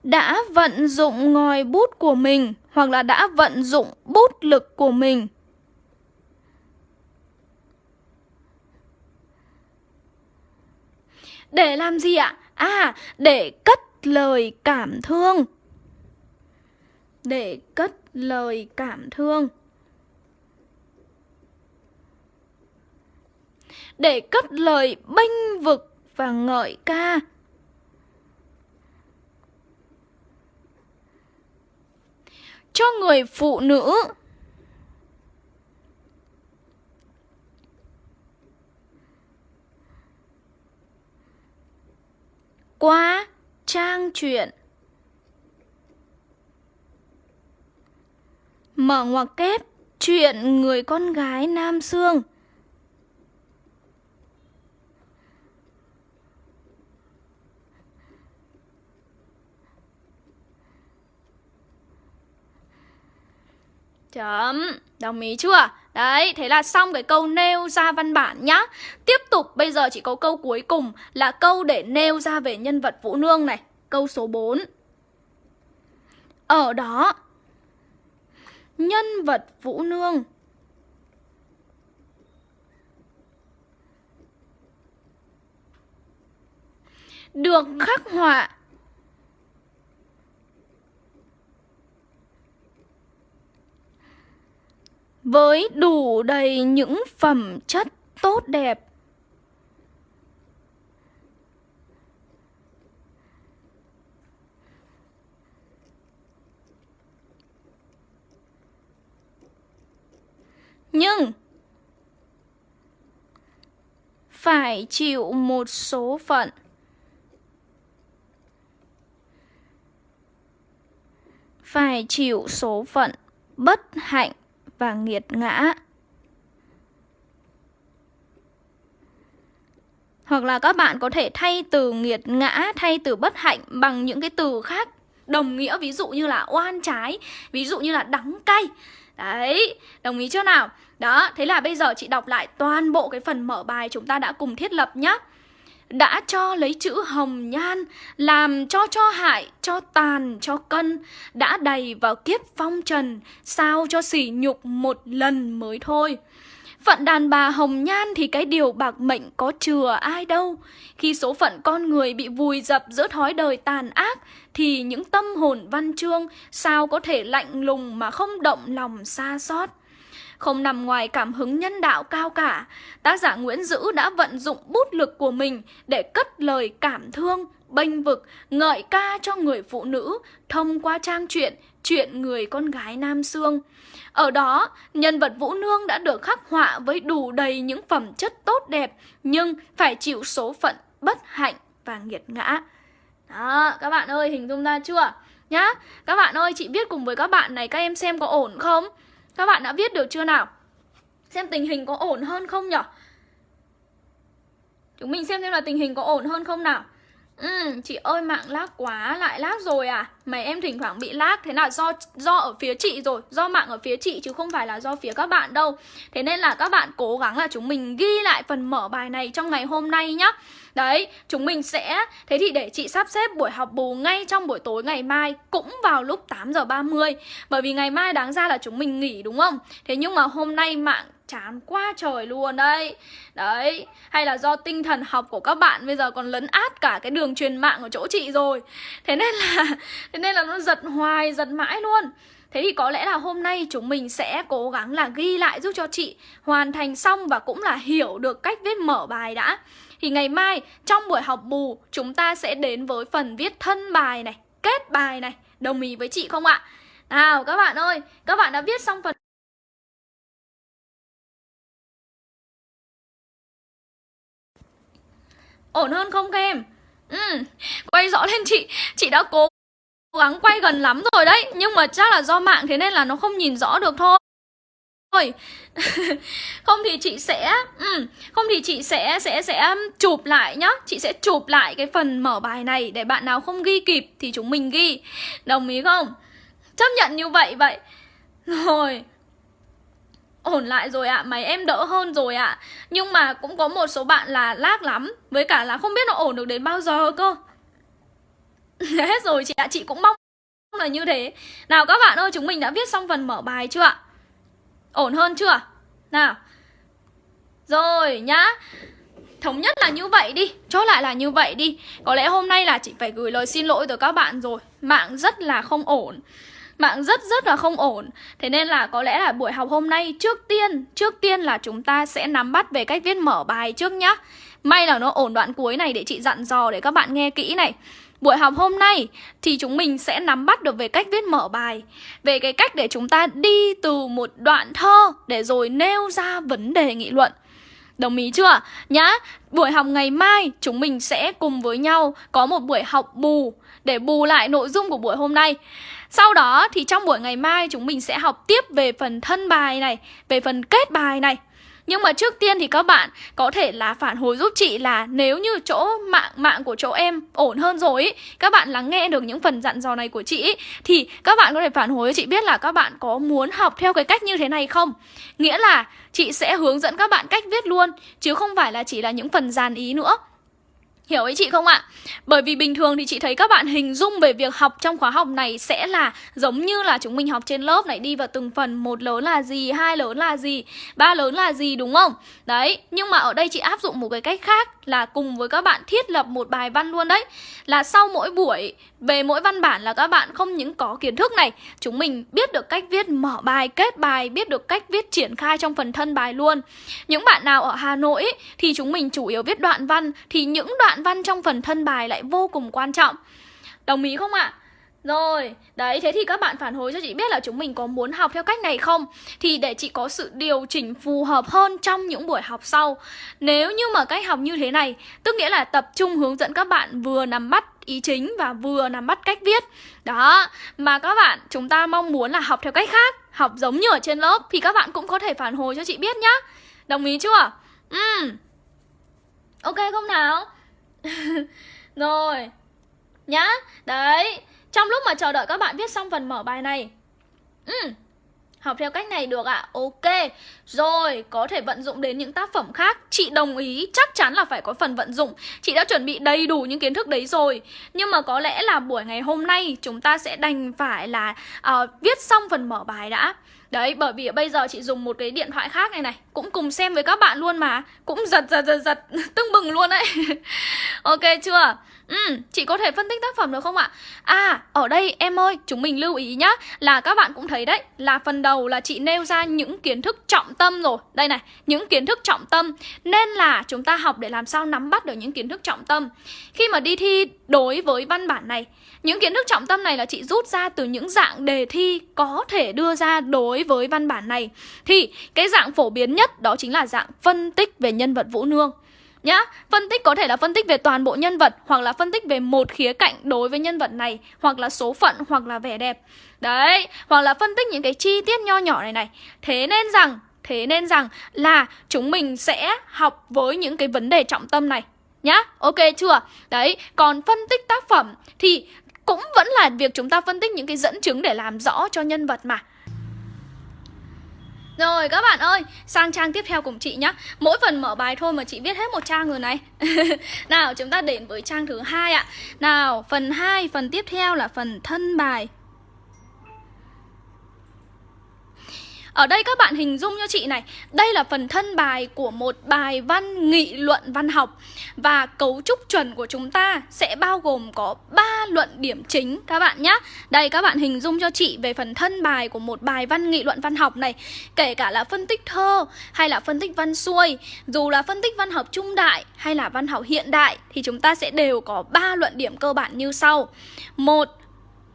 Đã vận dụng ngòi bút của mình hoặc là đã vận dụng bút lực của mình Để làm gì ạ? À, để cất lời cảm thương. Để cất lời cảm thương. Để cất lời bênh vực và ngợi ca. Cho người phụ nữ qua trang truyện Mở ngoặc kép Chuyện người con gái Nam xương Chấm, đồng ý chưa? Đấy, thế là xong cái câu nêu ra văn bản nhá. Tiếp tục bây giờ chỉ có câu cuối cùng là câu để nêu ra về nhân vật Vũ Nương này. Câu số 4 Ở đó Nhân vật Vũ Nương. Được khắc họa với đủ đầy những phẩm chất tốt đẹp. Nhưng phải chịu một số phận. Phải chịu số phận bất hạnh và nghiệt ngã. Hoặc là các bạn có thể thay từ nghiệt ngã, thay từ bất hạnh bằng những cái từ khác đồng nghĩa ví dụ như là oan trái, ví dụ như là đắng cay. Đấy, đồng ý chưa nào? Đó, thế là bây giờ chị đọc lại toàn bộ cái phần mở bài chúng ta đã cùng thiết lập nhá đã cho lấy chữ hồng nhan làm cho cho hại, cho tàn, cho cân, đã đầy vào kiếp phong trần, sao cho sỉ nhục một lần mới thôi. Phận đàn bà hồng nhan thì cái điều bạc mệnh có chừa ai đâu. Khi số phận con người bị vùi dập giữa thói đời tàn ác, Thì những tâm hồn văn chương sao có thể lạnh lùng mà không động lòng xa xót không nằm ngoài cảm hứng nhân đạo cao cả. Tác giả Nguyễn Dữ đã vận dụng bút lực của mình để cất lời cảm thương, bênh vực, ngợi ca cho người phụ nữ thông qua trang truyện Chuyện người con gái Nam Sương. Ở đó, nhân vật Vũ Nương đã được khắc họa với đủ đầy những phẩm chất tốt đẹp nhưng phải chịu số phận bất hạnh và nghiệt ngã. Đó, các bạn ơi, hình dung ra chưa? Nhá, các bạn ơi, chị viết cùng với các bạn này, các em xem có ổn không? Các bạn đã viết được chưa nào? Xem tình hình có ổn hơn không nhỉ? Chúng mình xem xem là tình hình có ổn hơn không nào? Ừ, chị ơi mạng lag quá, lại lag rồi à? Mày em thỉnh thoảng bị lag, thế là do do ở phía chị rồi, do mạng ở phía chị chứ không phải là do phía các bạn đâu. Thế nên là các bạn cố gắng là chúng mình ghi lại phần mở bài này trong ngày hôm nay nhá. Đấy, chúng mình sẽ Thế thì để chị sắp xếp buổi học bù ngay trong buổi tối ngày mai Cũng vào lúc 8 giờ 30 Bởi vì ngày mai đáng ra là chúng mình nghỉ đúng không? Thế nhưng mà hôm nay mạng chán quá trời luôn đấy Đấy Hay là do tinh thần học của các bạn Bây giờ còn lấn át cả cái đường truyền mạng ở chỗ chị rồi Thế nên là Thế nên là nó giật hoài giật mãi luôn Thế thì có lẽ là hôm nay chúng mình sẽ cố gắng là ghi lại giúp cho chị hoàn thành xong và cũng là hiểu được cách viết mở bài đã. Thì ngày mai trong buổi học bù chúng ta sẽ đến với phần viết thân bài này, kết bài này. Đồng ý với chị không ạ? Nào các bạn ơi, các bạn đã viết xong phần Ổn hơn không các em? Ừ, quay rõ lên chị. Chị đã cố gắng quay gần lắm rồi đấy. Nhưng mà chắc là do mạng thế nên là nó không nhìn rõ được thôi. Thôi không thì chị sẽ ừ, không thì chị sẽ sẽ sẽ chụp lại nhá. Chị sẽ chụp lại cái phần mở bài này để bạn nào không ghi kịp thì chúng mình ghi. Đồng ý không? Chấp nhận như vậy vậy. Rồi ổn lại rồi ạ à, máy em đỡ hơn rồi ạ. À. nhưng mà cũng có một số bạn là lag lắm với cả là không biết nó ổn được đến bao giờ cơ. Hết rồi chị ạ à, chị cũng mong là như thế. Nào các bạn ơi chúng mình đã viết xong phần mở bài chưa ạ? Ổn hơn chưa? Nào. Rồi nhá. Thống nhất là như vậy đi Chốt lại là như vậy đi. Có lẽ hôm nay là chị phải gửi lời xin lỗi tới các bạn rồi. Mạng rất là không ổn. Mạng rất rất là không ổn Thế nên là có lẽ là buổi học hôm nay Trước tiên Trước tiên là chúng ta sẽ nắm bắt về cách viết mở bài trước nhá May là nó ổn đoạn cuối này để chị dặn dò để các bạn nghe kỹ này Buổi học hôm nay thì chúng mình sẽ nắm bắt được về cách viết mở bài Về cái cách để chúng ta đi từ một đoạn thơ để rồi nêu ra vấn đề nghị luận Đồng ý chưa? Nhá, buổi học ngày mai chúng mình sẽ cùng với nhau có một buổi học bù để bù lại nội dung của buổi hôm nay. Sau đó thì trong buổi ngày mai chúng mình sẽ học tiếp về phần thân bài này, về phần kết bài này. Nhưng mà trước tiên thì các bạn có thể là phản hồi giúp chị là nếu như chỗ mạng mạng của chỗ em ổn hơn rồi ý, các bạn lắng nghe được những phần dặn dò này của chị ý, thì các bạn có thể phản hồi cho chị biết là các bạn có muốn học theo cái cách như thế này không? Nghĩa là chị sẽ hướng dẫn các bạn cách viết luôn chứ không phải là chỉ là những phần dàn ý nữa. Hiểu ý chị không ạ? Bởi vì bình thường thì chị thấy các bạn hình dung về việc học trong khóa học này sẽ là giống như là chúng mình học trên lớp này đi vào từng phần một lớn là gì, hai lớn là gì, ba lớn là gì đúng không? Đấy, nhưng mà ở đây chị áp dụng một cái cách khác là cùng với các bạn thiết lập một bài văn luôn đấy. Là sau mỗi buổi về mỗi văn bản là các bạn không những có kiến thức này, chúng mình biết được cách viết mở bài, kết bài, biết được cách viết triển khai trong phần thân bài luôn. Những bạn nào ở Hà Nội ý, thì chúng mình chủ yếu viết đoạn văn thì những đoạn văn trong phần thân bài lại vô cùng quan trọng Đồng ý không ạ? À? Rồi, đấy, thế thì các bạn phản hồi cho chị biết là chúng mình có muốn học theo cách này không? Thì để chị có sự điều chỉnh phù hợp hơn trong những buổi học sau Nếu như mà cách học như thế này, tức nghĩa là tập trung hướng dẫn các bạn vừa nắm bắt ý chính và vừa nắm bắt cách viết Đó, mà các bạn chúng ta mong muốn là học theo cách khác Học giống như ở trên lớp thì các bạn cũng có thể phản hồi cho chị biết nhá Đồng ý chưa? Ừ Ok không nào? Rồi. Nhá. Đấy. Trong lúc mà chờ đợi các bạn viết xong phần mở bài này. Ừ. Học theo cách này được ạ. À? Ok. Rồi Có thể vận dụng đến những tác phẩm khác. Chị đồng ý. Chắc chắn là phải có phần vận dụng. Chị đã chuẩn bị đầy đủ những kiến thức đấy rồi. Nhưng mà có lẽ là buổi ngày hôm nay Chúng ta sẽ đành phải là uh, Viết xong phần mở bài đã. Đấy, bởi vì bây giờ chị dùng một cái điện thoại khác này này Cũng cùng xem với các bạn luôn mà Cũng giật giật giật giật tưng bừng luôn đấy Ok chưa? Ừ, chị có thể phân tích tác phẩm được không ạ? À, ở đây em ơi, chúng mình lưu ý nhá Là các bạn cũng thấy đấy Là phần đầu là chị nêu ra những kiến thức trọng tâm rồi. Đây này, những kiến thức trọng tâm. Nên là chúng ta học để làm sao nắm bắt được những kiến thức trọng tâm. Khi mà đi thi đối với văn bản này những kiến thức trọng tâm này là chị rút ra từ những dạng đề thi có thể đưa ra đối với văn bản này. Thì cái dạng phổ biến nhất đó chính là dạng phân tích về nhân vật Vũ Nương. Nhá, phân tích có thể là phân tích về toàn bộ nhân vật Hoặc là phân tích về một khía cạnh đối với nhân vật này Hoặc là số phận, hoặc là vẻ đẹp. Đấy, hoặc là phân tích những cái chi tiết nho nhỏ này này. Thế nên rằng, thế nên rằng là chúng mình sẽ học với những cái vấn đề trọng tâm này. Nhá, ok chưa? Đấy, còn phân tích tác phẩm thì cũng vẫn là việc chúng ta phân tích những cái dẫn chứng để làm rõ cho nhân vật mà rồi các bạn ơi, sang trang tiếp theo cùng chị nhé Mỗi phần mở bài thôi mà chị viết hết một trang rồi này. Nào chúng ta đến với trang thứ hai ạ. Nào phần 2, phần tiếp theo là phần thân bài. Ở đây các bạn hình dung cho chị này, Đây là phần thân bài của một bài văn nghị luận văn học. Và cấu trúc chuẩn của chúng ta sẽ bao gồm có 3 luận điểm chính, các bạn nhé. Đây, các bạn hình dung cho chị về phần thân bài của một bài văn nghị luận văn học này, Kể cả là phân tích thơ hay là phân tích văn xuôi. Dù là phân tích văn học trung đại hay là văn học hiện đại, Thì chúng ta sẽ đều có 3 luận điểm cơ bản như sau. Một,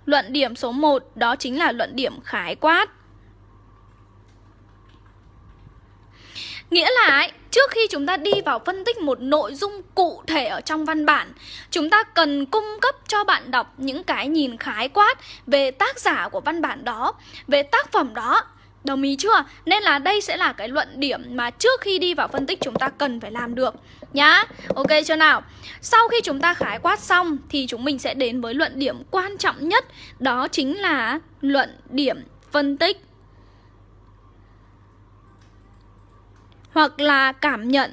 Luận điểm số 1 đó chính là luận điểm khái quát. Nghĩa là ấy, trước khi chúng ta đi vào phân tích một nội dung cụ thể ở trong văn bản Chúng ta cần cung cấp cho bạn đọc những cái nhìn khái quát về tác giả của văn bản đó Về tác phẩm đó Đồng ý chưa? Nên là đây sẽ là cái luận điểm mà trước khi đi vào phân tích chúng ta cần phải làm được Nhá Ok chưa nào? Sau khi chúng ta khái quát xong thì chúng mình sẽ đến với luận điểm quan trọng nhất Đó chính là luận điểm phân tích hoặc là cảm nhận.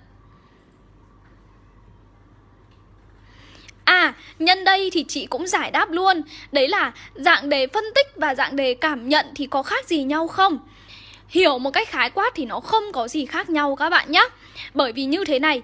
À, nhân đây thì chị cũng giải đáp luôn Đấy là dạng đề phân tích và dạng đề cảm nhận thì có khác gì nhau không? Hiểu một cách khái quát thì nó không có gì khác nhau các bạn nhé Bởi vì như thế này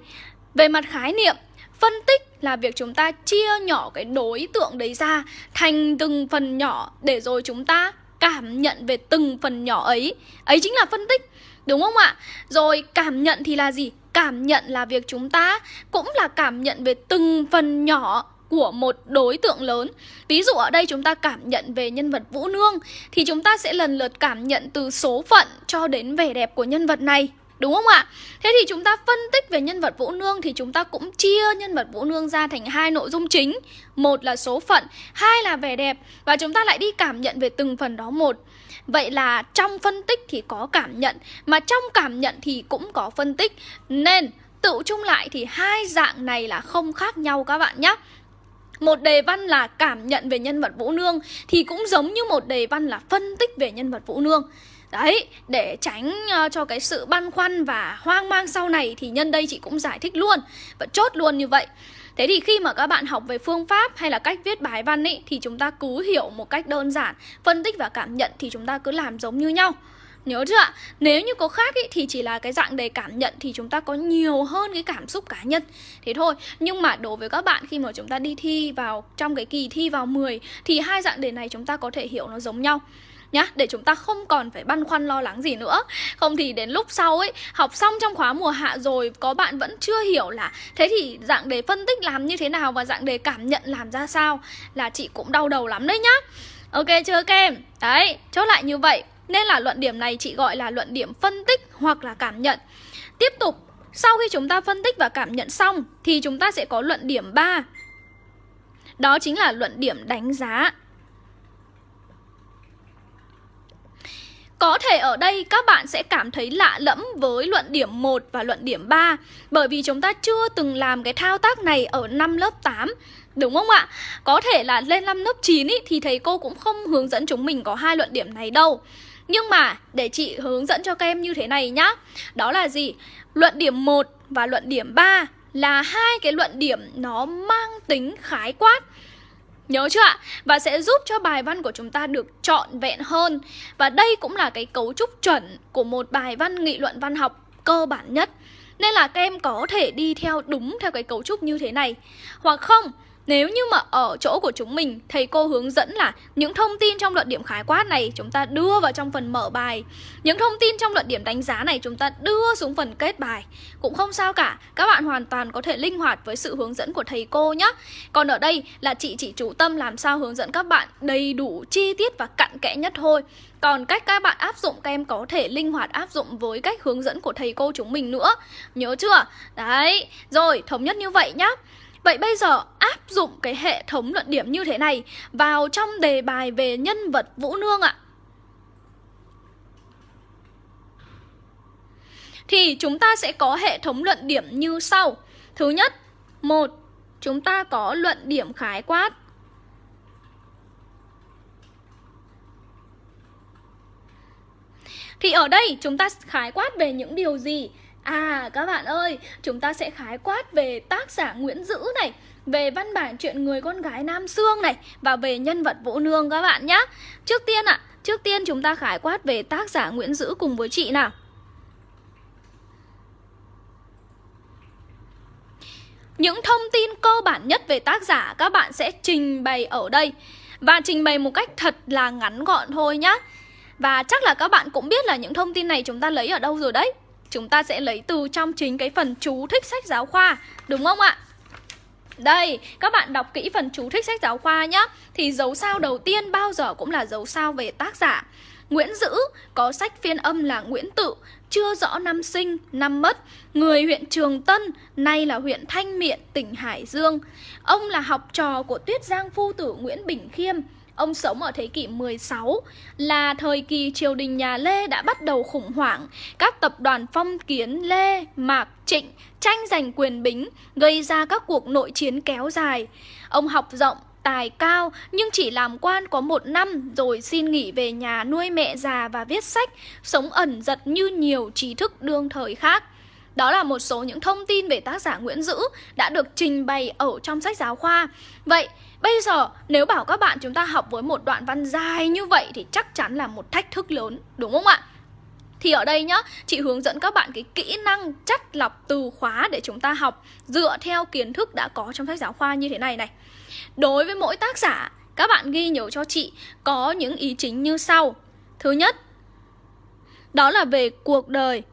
Về mặt khái niệm Phân tích là việc chúng ta chia nhỏ cái đối tượng đấy ra Thành từng phần nhỏ Để rồi chúng ta cảm nhận về từng phần nhỏ ấy Ấy chính là phân tích Đúng không ạ? Rồi cảm nhận thì là gì? Cảm nhận là việc chúng ta cũng là cảm nhận về từng phần nhỏ của một đối tượng lớn Ví dụ ở đây chúng ta cảm nhận về nhân vật Vũ Nương Thì chúng ta sẽ lần lượt cảm nhận từ số phận cho đến vẻ đẹp của nhân vật này Đúng không ạ? Thế thì chúng ta phân tích về nhân vật Vũ Nương thì chúng ta cũng chia nhân vật Vũ Nương ra thành hai nội dung chính. Một là số phận, hai là vẻ đẹp và chúng ta lại đi cảm nhận về từng phần đó một. Vậy là trong phân tích thì có cảm nhận mà trong cảm nhận thì cũng có phân tích. Nên tự chung lại thì hai dạng này là không khác nhau các bạn nhé. Một đề văn là cảm nhận về nhân vật Vũ Nương thì cũng giống như một đề văn là phân tích về nhân vật Vũ Nương. Đấy, để tránh uh, cho cái sự băn khoăn và hoang mang sau này thì nhân đây chị cũng giải thích luôn và chốt luôn như vậy. Thế thì khi mà các bạn học về phương pháp hay là cách viết bài văn ý thì chúng ta cứ hiểu một cách đơn giản, phân tích và cảm nhận thì chúng ta cứ làm giống như nhau. Nhớ chưa ạ? Nếu như có khác ý, thì chỉ là cái dạng đề cảm nhận thì chúng ta có nhiều hơn cái cảm xúc cá nhân Thế thôi Nhưng mà đối với các bạn khi mà chúng ta đi thi vào trong cái kỳ thi vào 10 Thì hai dạng đề này chúng ta có thể hiểu nó giống nhau nhá, để chúng ta không còn phải băn khoăn lo lắng gì nữa. Không thì đến lúc sau ấy, học xong trong khóa mùa hạ rồi, có bạn vẫn chưa hiểu là thế thì dạng đề phân tích làm như thế nào và dạng đề cảm nhận làm ra sao là chị cũng đau đầu lắm đấy nhá. Ok chưa các em đấy, chốt lại như vậy. Nên là luận điểm này chị gọi là luận điểm phân tích hoặc là cảm nhận. Tiếp tục, sau khi chúng ta phân tích và cảm nhận xong thì chúng ta sẽ có luận điểm 3 đó chính là luận điểm đánh giá. Có thể ở đây các bạn sẽ cảm thấy lạ lẫm với luận điểm 1 và luận điểm 3 Bởi vì chúng ta chưa từng làm cái thao tác này ở năm lớp 8 Đúng không ạ? Có thể là lên năm lớp 9 ý, thì thầy cô cũng không hướng dẫn chúng mình có hai luận điểm này đâu Nhưng mà để chị hướng dẫn cho các em như thế này nhá Đó là gì? Luận điểm 1 và luận điểm 3 là hai cái luận điểm nó mang tính khái quát Nhớ chưa ạ? Và sẽ giúp cho bài văn của chúng ta được trọn vẹn hơn. Và đây cũng là cái cấu trúc chuẩn của một bài văn nghị luận văn học cơ bản nhất. Nên là các em có thể đi theo đúng theo cái cấu trúc như thế này. Hoặc không, nếu như mà ở chỗ của chúng mình, thầy cô hướng dẫn là những thông tin trong luận điểm khái quát này chúng ta đưa vào trong phần mở bài. Những thông tin trong luận điểm đánh giá này chúng ta đưa xuống phần kết bài. Cũng không sao cả, các bạn hoàn toàn có thể linh hoạt với sự hướng dẫn của thầy cô nhé. Còn ở đây là chị chỉ chủ tâm làm sao hướng dẫn các bạn đầy đủ chi tiết và cặn kẽ nhất thôi. Còn cách các bạn áp dụng các em có thể linh hoạt áp dụng với cách hướng dẫn của thầy cô chúng mình nữa. Nhớ chưa? Đấy, rồi thống nhất như vậy nhá. Vậy bây giờ áp dụng cái hệ thống luận điểm như thế này vào trong đề bài về nhân vật Vũ Nương ạ. Thì chúng ta sẽ có hệ thống luận điểm như sau. Thứ nhất, một Chúng ta có luận điểm khái quát. Thì ở đây chúng ta khái quát về những điều gì? À các bạn ơi, chúng ta sẽ khái quát về tác giả Nguyễn Dữ này Về văn bản chuyện người con gái Nam Sương này Và về nhân vật Vũ Nương các bạn nhé Trước tiên ạ, à, trước tiên chúng ta khái quát về tác giả Nguyễn Dữ cùng với chị nào. Những thông tin cơ bản nhất về tác giả các bạn sẽ trình bày ở đây. Và trình bày một cách thật là ngắn gọn thôi nhá. Và chắc là các bạn cũng biết là những thông tin này chúng ta lấy ở đâu rồi đấy chúng ta sẽ lấy từ trong chính cái phần chú thích sách giáo khoa Đúng không ạ? Đây, các bạn đọc kỹ phần chú thích sách giáo khoa nhé Thì dấu sao đầu tiên bao giờ cũng là dấu sao về tác giả. Nguyễn Dữ có sách phiên âm là Nguyễn Tự Chưa rõ năm sinh, năm mất. Người huyện Trường Tân, nay là huyện Thanh Miện, tỉnh Hải Dương. Ông là học trò của Tuyết Giang Phu Tử Nguyễn Bình Khiêm. Ông sống ở thế kỷ 16 là thời kỳ triều đình nhà Lê đã bắt đầu khủng hoảng. Các tập đoàn phong kiến Lê, Mạc, Trịnh tranh giành quyền bính, gây ra các cuộc nội chiến kéo dài. Ông học rộng, tài cao nhưng chỉ làm quan có một năm rồi xin nghỉ về nhà nuôi mẹ già và viết sách, sống ẩn giật như nhiều trí thức đương thời khác. Đó là một số những thông tin về tác giả Nguyễn Dữ đã được trình bày ở trong sách giáo khoa. Vậy, bây giờ nếu bảo các bạn chúng ta học với một đoạn văn dài như vậy thì chắc chắn là một thách thức lớn, đúng không ạ? Thì ở đây nhá, chị hướng dẫn các bạn cái kỹ năng chắt lọc từ khóa để chúng ta học dựa theo kiến thức đã có trong sách giáo khoa như thế này này. Đối với mỗi tác giả, các bạn ghi nhớ cho chị có những ý chính như sau. Thứ nhất, đó là về cuộc đời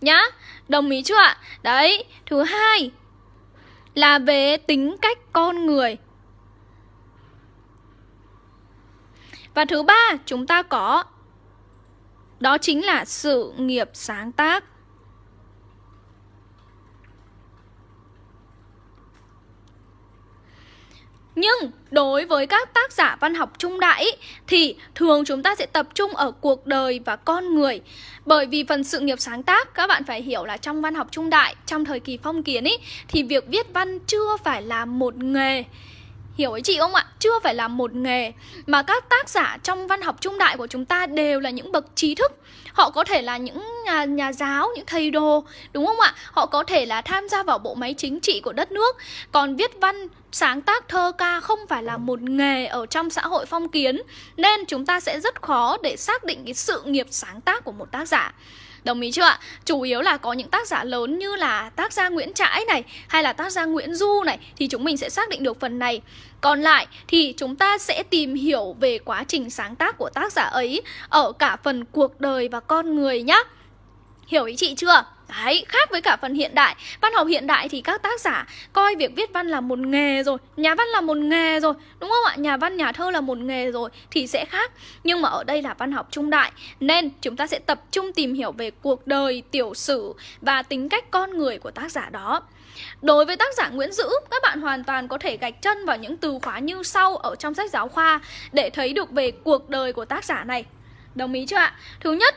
nhá Đồng ý chưa ạ? Đấy, thứ hai là về tính cách con người. Và thứ ba chúng ta có, Đó chính là sự nghiệp sáng tác. Nhưng đối với các tác giả văn học trung đại ý, thì thường chúng ta sẽ tập trung ở cuộc đời và con người. Bởi vì phần sự nghiệp sáng tác các bạn phải hiểu là trong văn học trung đại, trong thời kỳ phong kiến ý, thì việc viết văn chưa phải là một nghề Hiểu ý chị không ạ? Chưa phải là một nghề Mà các tác giả trong văn học trung đại của chúng ta đều là những bậc trí thức Họ có thể là những nhà, nhà giáo, những thầy đồ Đúng không ạ? Họ có thể là tham gia vào bộ máy chính trị của đất nước Còn viết văn, sáng tác thơ ca không phải là một nghề ở trong xã hội phong kiến Nên chúng ta sẽ rất khó để xác định cái sự nghiệp sáng tác của một tác giả Đồng ý chưa ạ? Chủ yếu là có những tác giả lớn như là tác gia Nguyễn Trãi này, hay là tác gia Nguyễn Du này, thì chúng mình sẽ xác định được phần này. Còn lại thì chúng ta sẽ tìm hiểu về quá trình sáng tác của tác giả ấy ở cả phần cuộc đời và con người nhá. Hiểu ý chị chưa? Đấy, khác với cả phần hiện đại Văn học hiện đại thì các tác giả coi việc viết văn là một nghề rồi Nhà văn là một nghề rồi, đúng không ạ? Nhà văn, nhà thơ là một nghề rồi Thì sẽ khác Nhưng mà ở đây là văn học trung đại Nên chúng ta sẽ tập trung tìm hiểu về cuộc đời, tiểu sử Và tính cách con người của tác giả đó Đối với tác giả Nguyễn Dữ, các bạn hoàn toàn có thể gạch chân vào những từ khóa như sau ở trong sách giáo khoa để thấy được về cuộc đời của tác giả này. Đồng ý chưa ạ? Thứ nhất,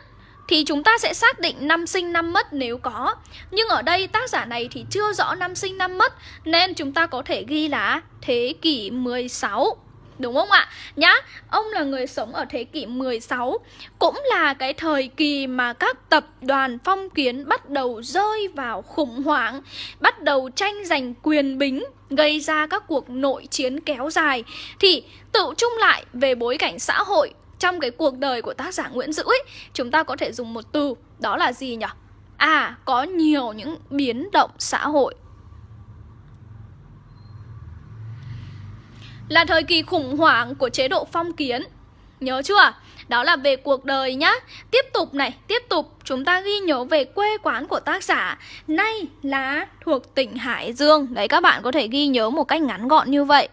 thì chúng ta sẽ xác định năm sinh năm mất nếu có. Nhưng ở đây tác giả này thì chưa rõ năm sinh năm mất nên chúng ta có thể ghi là thế kỷ 16. Đúng không ạ? Nhá, ông là người sống ở thế kỷ 16 Cũng là cái thời kỳ mà các tập đoàn phong kiến bắt đầu rơi vào khủng hoảng Bắt đầu tranh giành quyền bính Gây ra các cuộc nội chiến kéo dài Thì tự chung lại về bối cảnh xã hội trong cái cuộc đời của tác giả Nguyễn Dữ ấy, chúng ta có thể dùng một từ, đó là gì nhỉ? À, có nhiều những biến động xã hội. Là thời kỳ khủng hoảng của chế độ phong kiến. Nhớ chưa? Đó là về cuộc đời nhá Tiếp tục này, tiếp tục Chúng ta ghi nhớ về quê quán của tác giả Nay là thuộc tỉnh Hải Dương Đấy các bạn có thể ghi nhớ một cách ngắn gọn như vậy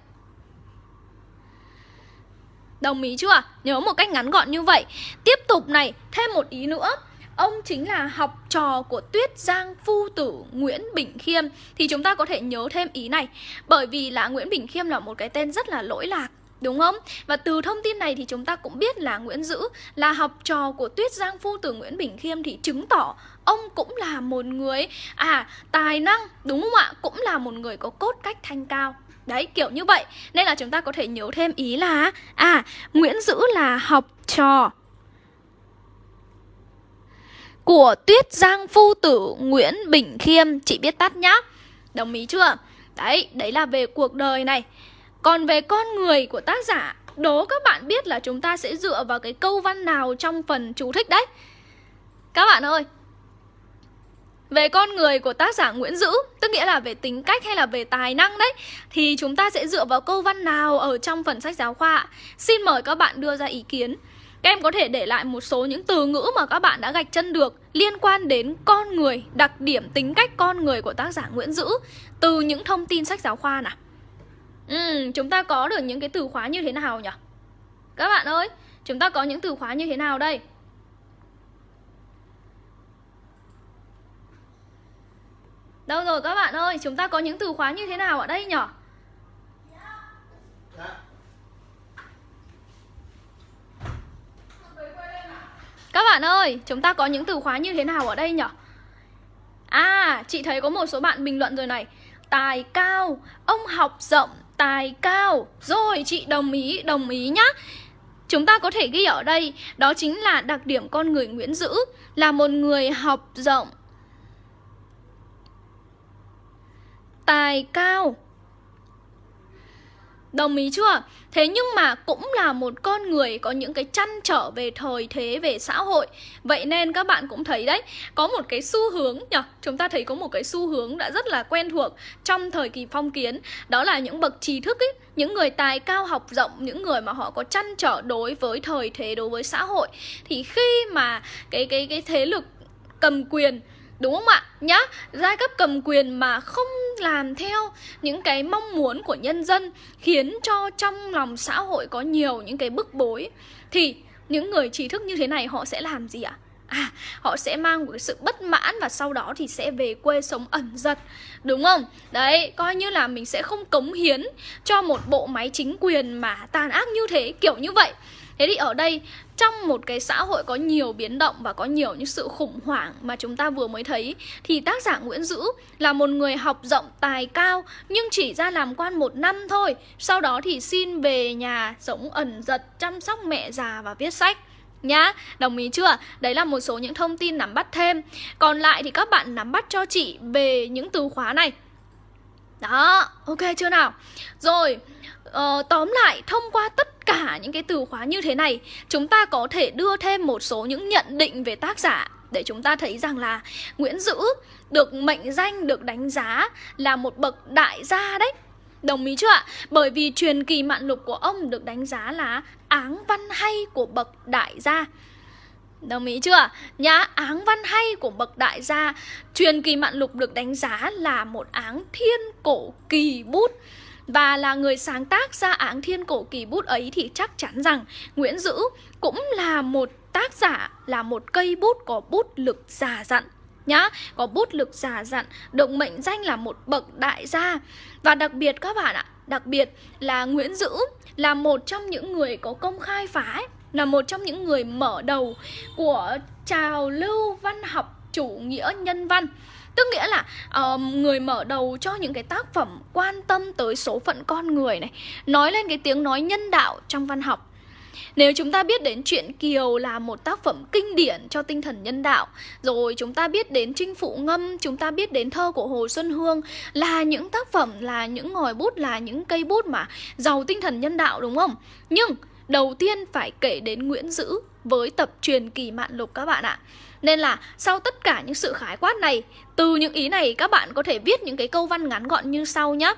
Đồng ý chưa? Nhớ một cách ngắn gọn như vậy Tiếp tục này, thêm một ý nữa Ông chính là học trò của Tuyết Giang Phu Tử Nguyễn Bình Khiêm Thì chúng ta có thể nhớ thêm ý này Bởi vì là Nguyễn Bình Khiêm là một cái tên rất là lỗi lạc Đúng không? Và từ thông tin này thì chúng ta cũng biết là Nguyễn Dữ là học trò của Tuyết Giang Phu Tử Nguyễn Bình Khiêm thì chứng tỏ ông cũng là một người à tài năng đúng không ạ? Cũng là một người có cốt cách thanh cao. Đấy, kiểu như vậy. Nên là chúng ta có thể nhớ thêm ý là À, Nguyễn Dữ là học trò Của Tuyết Giang Phu Tử Nguyễn Bình Khiêm. Chị biết tắt nhá. Đồng ý chưa? Đấy, đấy là về cuộc đời này. Còn về con người của tác giả Đố các bạn biết là chúng ta sẽ dựa vào cái câu văn nào trong phần chú thích đấy. Các bạn ơi về con người của tác giả Nguyễn Dữ Tức nghĩa là về tính cách hay là về tài năng đấy Thì chúng ta sẽ dựa vào câu văn nào ở trong phần sách giáo khoa Xin mời các bạn đưa ra ý kiến Các em có thể để lại một số những từ ngữ mà các bạn đã gạch chân được Liên quan đến con người, đặc điểm tính cách con người của tác giả Nguyễn Dữ Từ những thông tin sách giáo khoa nào Ừ, chúng ta có được những cái từ khóa như thế nào nhỉ? Các bạn ơi, chúng ta có những từ khóa như thế nào đây? Đâu rồi các bạn ơi, chúng ta có những từ khóa như thế nào ở đây nhỉ? Các bạn ơi, chúng ta có những từ khóa như thế nào ở đây nhỉ? À, chị thấy có một số bạn bình luận rồi này Tài cao, ông học rộng, tài cao Rồi, chị đồng ý, đồng ý nhá Chúng ta có thể ghi ở đây Đó chính là đặc điểm con người Nguyễn Dữ Là một người học rộng tài cao. Đồng ý chưa? Thế nhưng mà cũng là một con người có những cái chăn trở về thời thế, về xã hội. Vậy nên các bạn cũng thấy đấy Có một cái xu hướng nhỉ Chúng ta thấy có một cái xu hướng đã rất là quen thuộc Trong thời kỳ phong kiến. Đó là những bậc trí thức ấy Những người tài cao học rộng Những người mà họ có chăn trở đối với thời thế, đối với xã hội. Thì khi mà cái, cái, cái thế lực cầm quyền Đúng không ạ? Nhá, giai cấp cầm quyền mà không làm theo những cái mong muốn của nhân dân khiến cho trong lòng xã hội có nhiều những cái bức bối thì những người trí thức như thế này họ sẽ làm gì ạ? À, họ sẽ mang một cái sự bất mãn và sau đó thì sẽ về quê sống ẩn giật Đúng không? Đấy, coi như là mình sẽ không cống hiến cho một bộ máy chính quyền mà tàn ác như thế, kiểu như vậy Thế thì ở đây trong một cái xã hội có nhiều biến động và có nhiều những sự khủng hoảng mà chúng ta vừa mới thấy thì tác giả Nguyễn Dữ là một người học rộng tài cao nhưng chỉ ra làm quan một năm thôi. Sau đó thì xin về nhà sống ẩn giật chăm sóc mẹ già và viết sách nhá Đồng ý chưa? Đấy là một số những thông tin nắm bắt thêm Còn lại thì các bạn nắm bắt cho chị về những từ khóa này Đó, ok chưa nào? Rồi, uh, tóm lại thông qua tất cả những cái từ khóa như thế này Chúng ta có thể đưa thêm một số những nhận định về tác giả Để chúng ta thấy rằng là Nguyễn Dữ được mệnh danh, được đánh giá là một bậc đại gia đấy Đồng ý chưa ạ? Bởi vì truyền kỳ mạn lục của ông được đánh giá là áng văn hay của bậc đại gia Đồng ý chưa? Nhá, áng văn hay của bậc đại gia Truyền kỳ mạn lục được đánh giá là một áng thiên cổ kỳ bút và là người sáng tác ra áng thiên cổ kỳ bút ấy thì chắc chắn rằng Nguyễn Dữ cũng là một tác giả, là một cây bút có bút lực già dặn nhá. Có bút lực già dặn Được mệnh danh là một bậc đại gia. Và đặc biệt các bạn ạ Đặc biệt là Nguyễn Dữ Là một trong những người có công khai phá Là một trong những người mở đầu Của trào lưu văn học chủ nghĩa nhân văn. Tức nghĩa là uh, người mở đầu cho những cái tác phẩm quan tâm tới số phận con người này Nói lên cái tiếng nói nhân đạo trong văn học nếu chúng ta biết đến chuyện Kiều là một tác phẩm kinh điển cho tinh thần nhân đạo Rồi chúng ta biết đến Trinh Phụ Ngâm, chúng ta biết đến thơ của Hồ Xuân Hương Là những tác phẩm, là những ngòi bút, là những cây bút mà giàu tinh thần nhân đạo đúng không? Nhưng đầu tiên phải kể đến Nguyễn Dữ với tập truyền kỳ mạn lục các bạn ạ nên là sau tất cả những sự khái quát này Từ những ý này các bạn có thể viết những cái câu văn ngắn gọn như sau nhé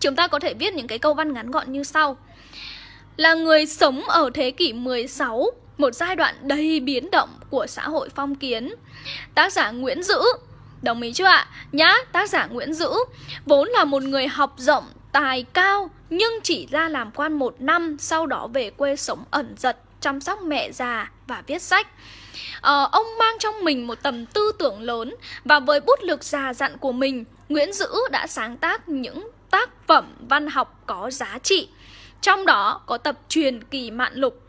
Chúng ta có thể viết những cái câu văn ngắn gọn như sau là người sống ở thế kỷ 16, một giai đoạn đầy biến động của xã hội phong kiến. Tác giả Nguyễn Dữ, đồng ý chưa ạ? Nhá, tác giả Nguyễn Dữ vốn là một người học rộng, tài cao nhưng chỉ ra làm quan một năm, sau đó về quê sống ẩn giật, chăm sóc mẹ già và viết sách. Ờ, ông mang trong mình một tầm tư tưởng lớn và với bút lực già dặn của mình, Nguyễn Dữ đã sáng tác những tác phẩm văn học có giá trị. Trong đó có tập truyền kỳ mạn lục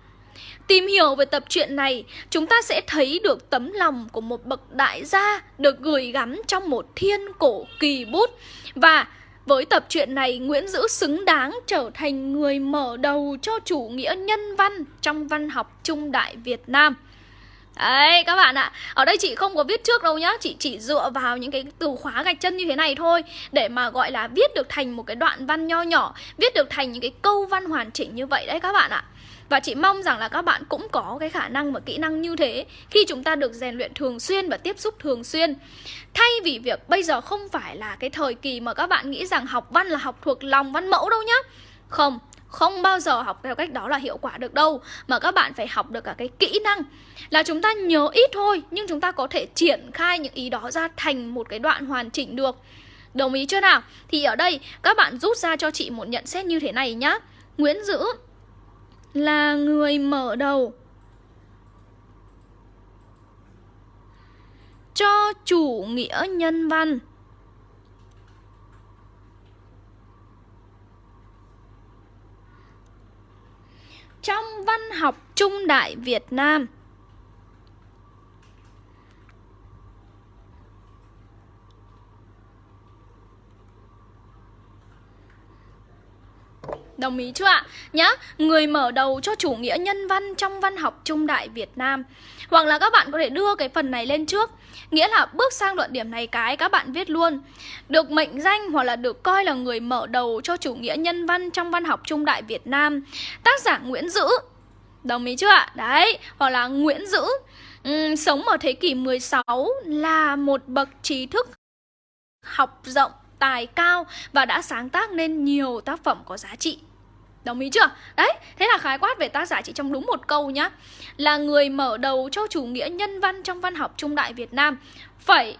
Tìm hiểu về tập truyện này, chúng ta sẽ thấy được tấm lòng của một bậc đại gia được gửi gắm trong một thiên cổ kỳ bút. Và với tập truyện này, Nguyễn Dữ xứng đáng trở thành người mở đầu cho chủ nghĩa nhân văn trong văn học trung đại Việt Nam. Đấy các bạn ạ. Ở đây chị không có viết trước đâu nhá. Chị chỉ dựa vào những cái từ khóa gạch chân như thế này thôi. Để mà gọi là viết được thành một cái đoạn văn nho nhỏ Viết được thành những cái câu văn hoàn chỉnh như vậy đấy các bạn ạ. Và chị mong rằng là các bạn cũng có cái khả năng và kỹ năng như thế Khi chúng ta được rèn luyện thường xuyên và tiếp xúc thường xuyên. Thay vì việc bây giờ không phải là cái thời kỳ mà các bạn nghĩ rằng học văn là học thuộc lòng văn mẫu đâu nhá. Không, không bao giờ học theo cách đó là hiệu quả được đâu, Mà các bạn phải học được cả cái kỹ năng. Là chúng ta nhớ ít thôi, Nhưng chúng ta có thể triển khai những ý đó ra thành một cái đoạn hoàn chỉnh được. Đồng ý chưa nào? Thì ở đây, các bạn rút ra cho chị một nhận xét như thế này nhá. Nguyễn Dữ là người mở đầu cho chủ nghĩa nhân văn. Trong văn học trung đại Việt Nam. Đồng ý chưa ạ? Nhá, người mở đầu cho chủ nghĩa nhân văn trong văn học trung đại Việt Nam. Hoặc là các bạn có thể đưa cái phần này lên trước. Nghĩa là bước sang luận điểm này cái các bạn viết luôn. Được mệnh danh hoặc là được coi là người mở đầu cho chủ nghĩa nhân văn trong văn học trung đại Việt Nam. Tác giả Nguyễn Dữ. Đồng ý chưa ạ? Đấy, hoặc là Nguyễn Dữ. Um, Sống ở thế kỷ 16 là một bậc trí thức học rộng tài cao và đã sáng tác nên nhiều tác phẩm có giá trị. Đồng ý chưa? Đấy, thế là khái quát về tác giả chỉ trong đúng một câu nhá. Là người mở đầu cho chủ nghĩa nhân văn trong văn học trung đại Việt Nam. Phẩy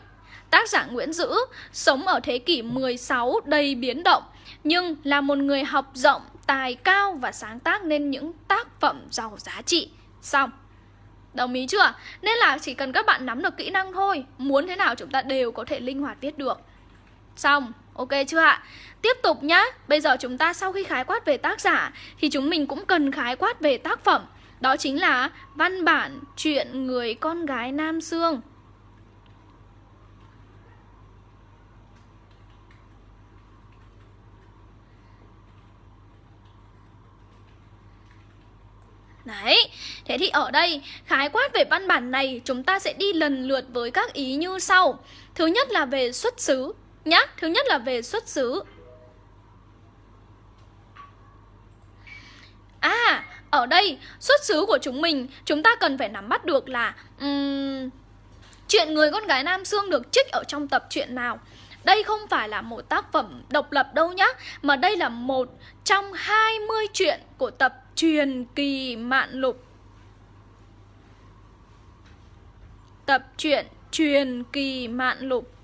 Tác giả Nguyễn Dữ sống ở thế kỷ 16 đầy biến động Nhưng là một người học rộng, tài cao và sáng tác nên những tác phẩm giàu giá trị. Xong. Đồng ý chưa? Nên là chỉ cần các bạn nắm được kỹ năng thôi Muốn thế nào chúng ta đều có thể linh hoạt viết được. Xong, ok chưa ạ? Tiếp tục nhá. Bây giờ chúng ta sau khi khái quát về tác giả Thì chúng mình cũng cần khái quát về tác phẩm. Đó chính là văn bản chuyện người con gái Nam Sương Đấy, thế thì ở đây khái quát về văn bản này chúng ta sẽ đi lần lượt với các ý như sau. Thứ nhất là về xuất xứ nhá, thứ nhất là về xuất xứ. À, ở đây xuất xứ của chúng mình chúng ta cần phải nắm bắt được là um, Chuyện người con gái Nam xương được trích ở trong tập truyện nào. Đây không phải là một tác phẩm độc lập đâu nhá Mà đây là một trong 20 chuyện của tập truyền kỳ mạn lục. Tập truyện truyền kỳ mạn lục.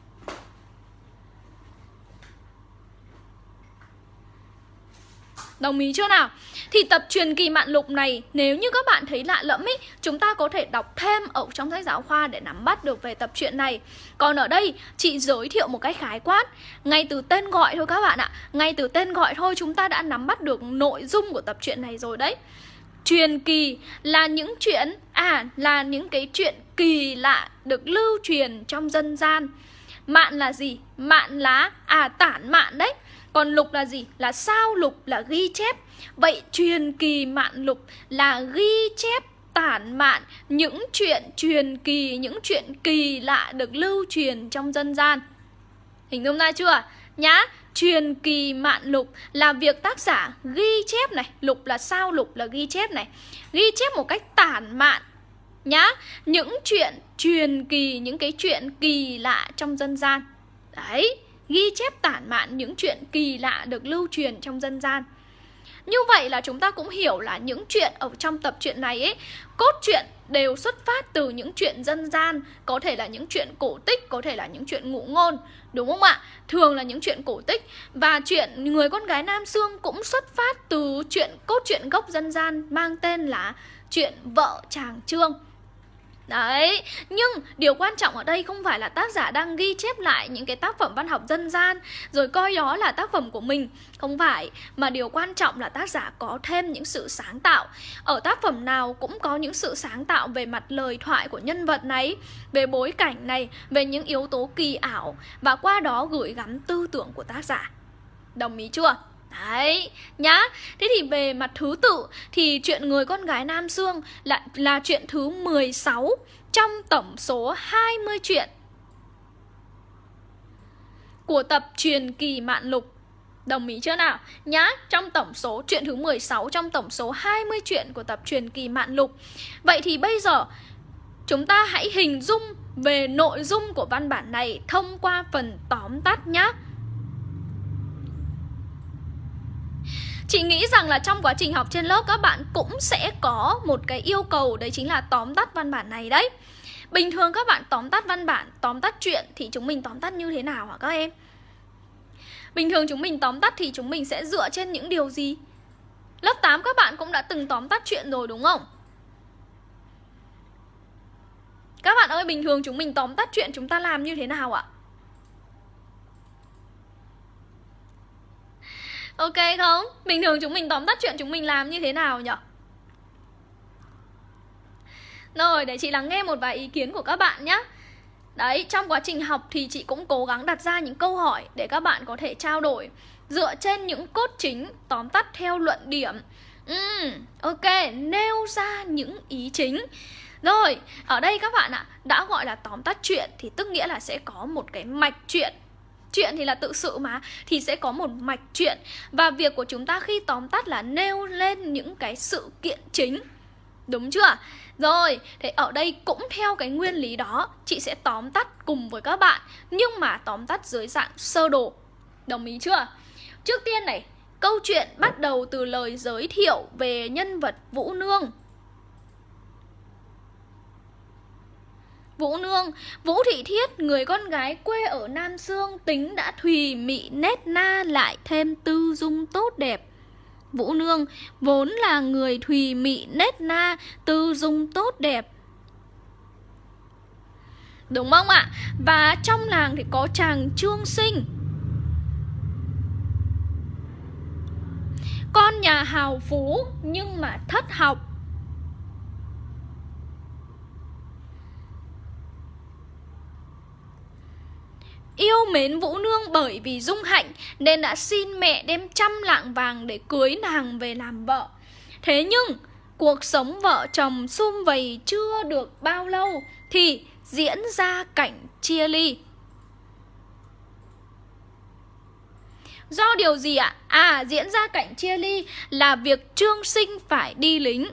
Đồng ý chưa nào? Thì tập truyền kỳ mạn lục này nếu như các bạn thấy lạ lẫm ý, chúng ta có thể đọc thêm ở trong sách giáo khoa để nắm bắt được về tập truyện này. Còn ở đây chị giới thiệu một cách khái quát, ngay từ tên gọi thôi các bạn ạ. Ngay từ tên gọi thôi chúng ta đã nắm bắt được nội dung của tập truyện này rồi đấy. Truyền kỳ là những chuyện à là những cái chuyện kỳ lạ được lưu truyền trong dân gian. Mạn là gì? Mạn lá à tản mạn đấy. Còn lục là gì? Là sao lục là ghi chép Vậy truyền kỳ mạn lục là ghi chép tản mạn những chuyện truyền kỳ, những chuyện kỳ lạ được lưu truyền trong dân gian. Hình dung ra chưa? Nhá, truyền kỳ mạn lục là việc tác giả ghi chép này, lục là sao lục là ghi chép này. Ghi chép một cách tản mạn nhá, những chuyện truyền kỳ, những cái chuyện kỳ lạ trong dân gian. Đấy, ghi chép tản mạn những chuyện kỳ lạ được lưu truyền trong dân gian. Như vậy là chúng ta cũng hiểu là những chuyện ở trong tập truyện này ấy Cốt truyện đều xuất phát từ những chuyện dân gian Có thể là những chuyện cổ tích, có thể là những chuyện ngụ ngôn Đúng không ạ? Thường là những chuyện cổ tích Và chuyện người con gái Nam xương cũng xuất phát từ chuyện cốt truyện gốc dân gian Mang tên là chuyện vợ chàng Trương Đấy, nhưng điều quan trọng ở đây không phải là tác giả đang ghi chép lại những cái tác phẩm văn học dân gian Rồi coi đó là tác phẩm của mình. Không phải, mà điều quan trọng là tác giả có thêm những sự sáng tạo. Ở tác phẩm nào cũng có những sự sáng tạo về mặt lời thoại của nhân vật này Về bối cảnh này, về những yếu tố kỳ ảo Và qua đó gửi gắm tư tưởng của tác giả. Đồng ý chưa? Đấy, nhá. Thế thì về mặt thứ tự Thì chuyện người con gái Nam Dương là, là chuyện thứ 16 Trong tổng số 20 chuyện Của tập truyền kỳ mạn lục. Đồng ý chưa nào? Nhá, trong tổng số chuyện thứ 16 Trong tổng số 20 chuyện của tập truyền kỳ mạn lục. Vậy thì bây giờ Chúng ta hãy hình dung về nội dung của văn bản này Thông qua phần tóm tắt nhé Chị nghĩ rằng là trong quá trình học trên lớp các bạn cũng sẽ có một cái yêu cầu đấy chính là tóm tắt văn bản này đấy Bình thường các bạn tóm tắt văn bản, tóm tắt chuyện thì chúng mình tóm tắt như thế nào hả các em? Bình thường chúng mình tóm tắt thì chúng mình sẽ dựa trên những điều gì? Lớp 8 các bạn cũng đã từng tóm tắt chuyện rồi đúng không? Các bạn ơi, bình thường chúng mình tóm tắt chuyện chúng ta làm như thế nào ạ? Ok không? Bình thường chúng mình tóm tắt chuyện chúng mình làm như thế nào nhỉ? Rồi, để chị lắng nghe một vài ý kiến của các bạn nhé Đấy, trong quá trình học thì chị cũng cố gắng đặt ra những câu hỏi để các bạn có thể trao đổi Dựa trên những cốt chính tóm tắt theo luận điểm Ừ, Ok, nêu ra những ý chính Rồi, ở đây các bạn ạ, đã gọi là tóm tắt chuyện thì tức nghĩa là sẽ có một cái mạch chuyện Chuyện thì là tự sự mà Thì sẽ có một mạch chuyện Và việc của chúng ta khi tóm tắt là nêu lên những cái sự kiện chính Đúng chưa? Rồi, thế ở đây cũng theo cái nguyên lý đó Chị sẽ tóm tắt cùng với các bạn Nhưng mà tóm tắt dưới dạng sơ đồ Đồng ý chưa? Trước tiên này, câu chuyện bắt đầu từ lời giới thiệu về nhân vật Vũ Nương Vũ Nương, Vũ Thị Thiết, người con gái quê ở Nam Sương tính đã thùy mị nét na lại thêm tư dung tốt đẹp. Vũ Nương vốn là người thùy mị nét na, tư dung tốt đẹp. Đúng không ạ? Và trong làng thì có chàng Trương Sinh Con nhà hào phú nhưng mà thất học Yêu mến Vũ Nương bởi vì dung hạnh Nên đã xin mẹ đem trăm lạng vàng để cưới nàng về làm vợ Thế nhưng cuộc sống vợ chồng sum vầy chưa được bao lâu Thì diễn ra cảnh chia ly Do điều gì ạ? À, diễn ra cảnh chia ly là việc Trương Sinh phải đi lính.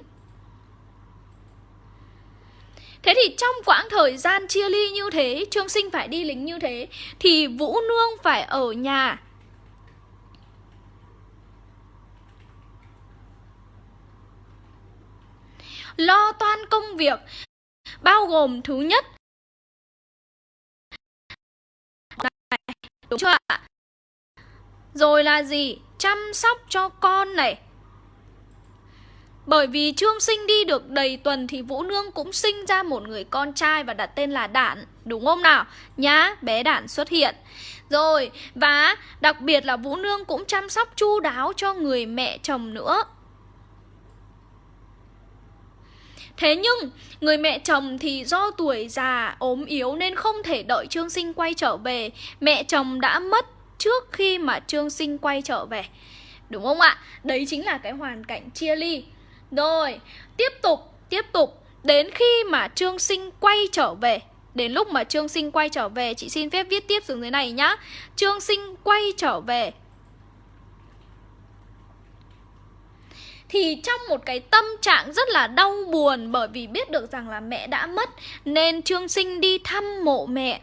Thế thì trong quãng thời gian chia ly như thế, Trương Sinh phải đi lính như thế, thì Vũ Nương phải ở nhà. Lo toan công việc, bao gồm thứ nhất Đúng chưa ạ? Rồi là gì? Chăm sóc cho con này bởi vì Trương Sinh đi được đầy tuần thì Vũ Nương cũng sinh ra một người con trai và đặt tên là Đản, đúng không nào? Nhá, bé Đản xuất hiện. Rồi, và đặc biệt là Vũ Nương cũng chăm sóc chu đáo cho người mẹ chồng nữa. Thế nhưng, người mẹ chồng thì do tuổi già, ốm yếu nên không thể đợi Trương Sinh quay trở về. Mẹ chồng đã mất trước khi mà Trương Sinh quay trở về. Đúng không ạ? Đấy chính là cái hoàn cảnh chia ly. Rồi, tiếp tục, tiếp tục. Đến khi mà Trương Sinh quay trở về Đến lúc mà Trương Sinh quay trở về Chị xin phép viết tiếp xuống dưới này nhá. Trương Sinh quay trở về. Thì trong một cái tâm trạng rất là đau buồn Bởi vì biết được rằng là mẹ đã mất Nên Trương Sinh đi thăm mộ mẹ.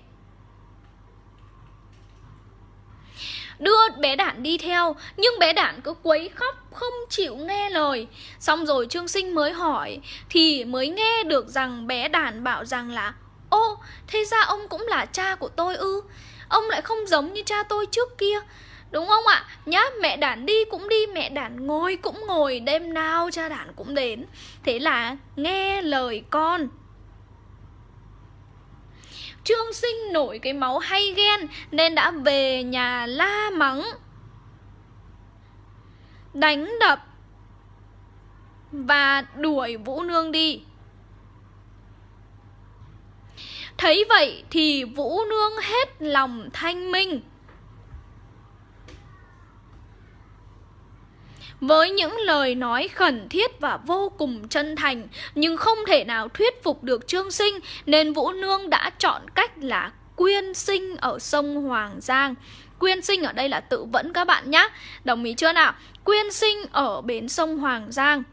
Đưa bé đản đi theo Nhưng bé đản cứ quấy khóc Không chịu nghe lời. Xong rồi Trương Sinh mới hỏi Thì mới nghe được rằng bé đản bảo rằng là Ô thế ra ông cũng là cha của tôi ư? Ông lại không giống như cha tôi trước kia. Đúng không ạ? Nhá, mẹ đản đi cũng đi, mẹ đản ngồi cũng ngồi Đêm nào cha đản cũng đến. Thế là nghe lời con. Trương Sinh nổi cái máu hay ghen Nên đã về nhà la mắng. Đánh đập Và đuổi Vũ Nương đi. Thấy vậy thì Vũ Nương hết lòng thanh minh. Với những lời nói khẩn thiết và vô cùng chân thành nhưng không thể nào thuyết phục được Trương Sinh nên Vũ Nương đã chọn cách là quyên sinh ở sông Hoàng Giang. Quyên sinh ở đây là tự vẫn các bạn nhé. Đồng ý chưa nào? Quyên sinh ở bến sông Hoàng Giang.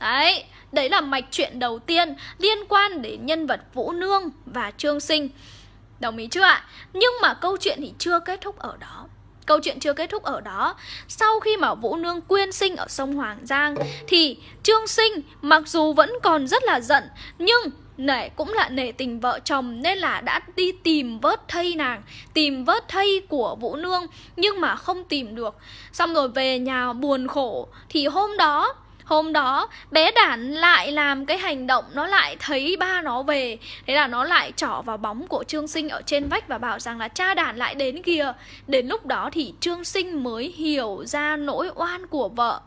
Đấy, đấy là mạch chuyện đầu tiên liên quan đến nhân vật Vũ Nương và Trương Sinh. Đồng ý chưa ạ? Nhưng mà câu chuyện thì chưa kết thúc ở đó. Câu chuyện chưa kết thúc ở đó. Sau khi mà Vũ Nương quyên sinh ở sông Hoàng Giang, Thì Trương Sinh mặc dù vẫn còn rất là giận, Nhưng nể cũng là nể tình vợ chồng Nên là đã đi tìm vớt thây nàng, Tìm vớt thây của Vũ Nương, Nhưng mà không tìm được. Xong rồi về nhà buồn khổ, Thì hôm đó Hôm đó, bé đản lại làm cái hành động, Nó lại thấy ba nó về. Thế là nó lại trỏ vào bóng của Trương Sinh ở trên vách Và bảo rằng là cha đản lại đến kìa. Đến lúc đó thì Trương Sinh mới hiểu ra nỗi oan của vợ.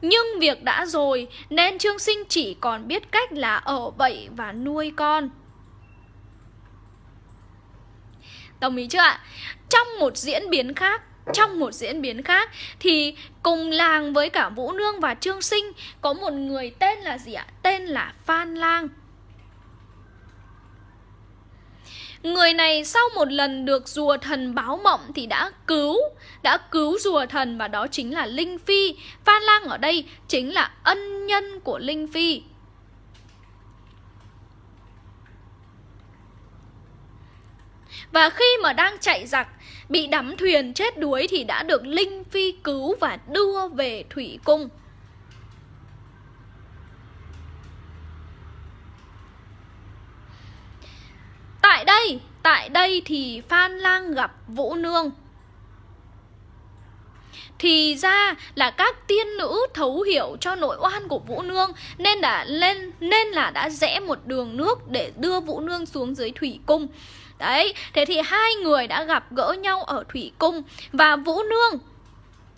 Nhưng việc đã rồi, Nên Trương Sinh chỉ còn biết cách là ở vậy và nuôi con. Đồng ý chưa ạ? Trong một diễn biến khác trong một diễn biến khác thì cùng làng với cả Vũ Nương và Trương Sinh có một người tên là gì ạ? Tên là Phan Lang. Người này sau một lần được rùa thần báo mộng thì đã cứu, đã cứu rùa thần và đó chính là Linh Phi. Phan Lang ở đây chính là ân nhân của Linh Phi. Và khi mà đang chạy giặc Bị đắm thuyền chết đuối thì đã được Linh Phi cứu và đưa về Thủy Cung Tại đây Tại đây thì Phan Lang gặp Vũ Nương thì ra là các tiên nữ thấu hiểu cho nội oan của Vũ Nương nên đã lên, nên là đã rẽ một đường nước để đưa Vũ Nương xuống dưới thủy cung. Đấy, thế thì hai người đã gặp gỡ nhau ở thủy cung và Vũ Nương.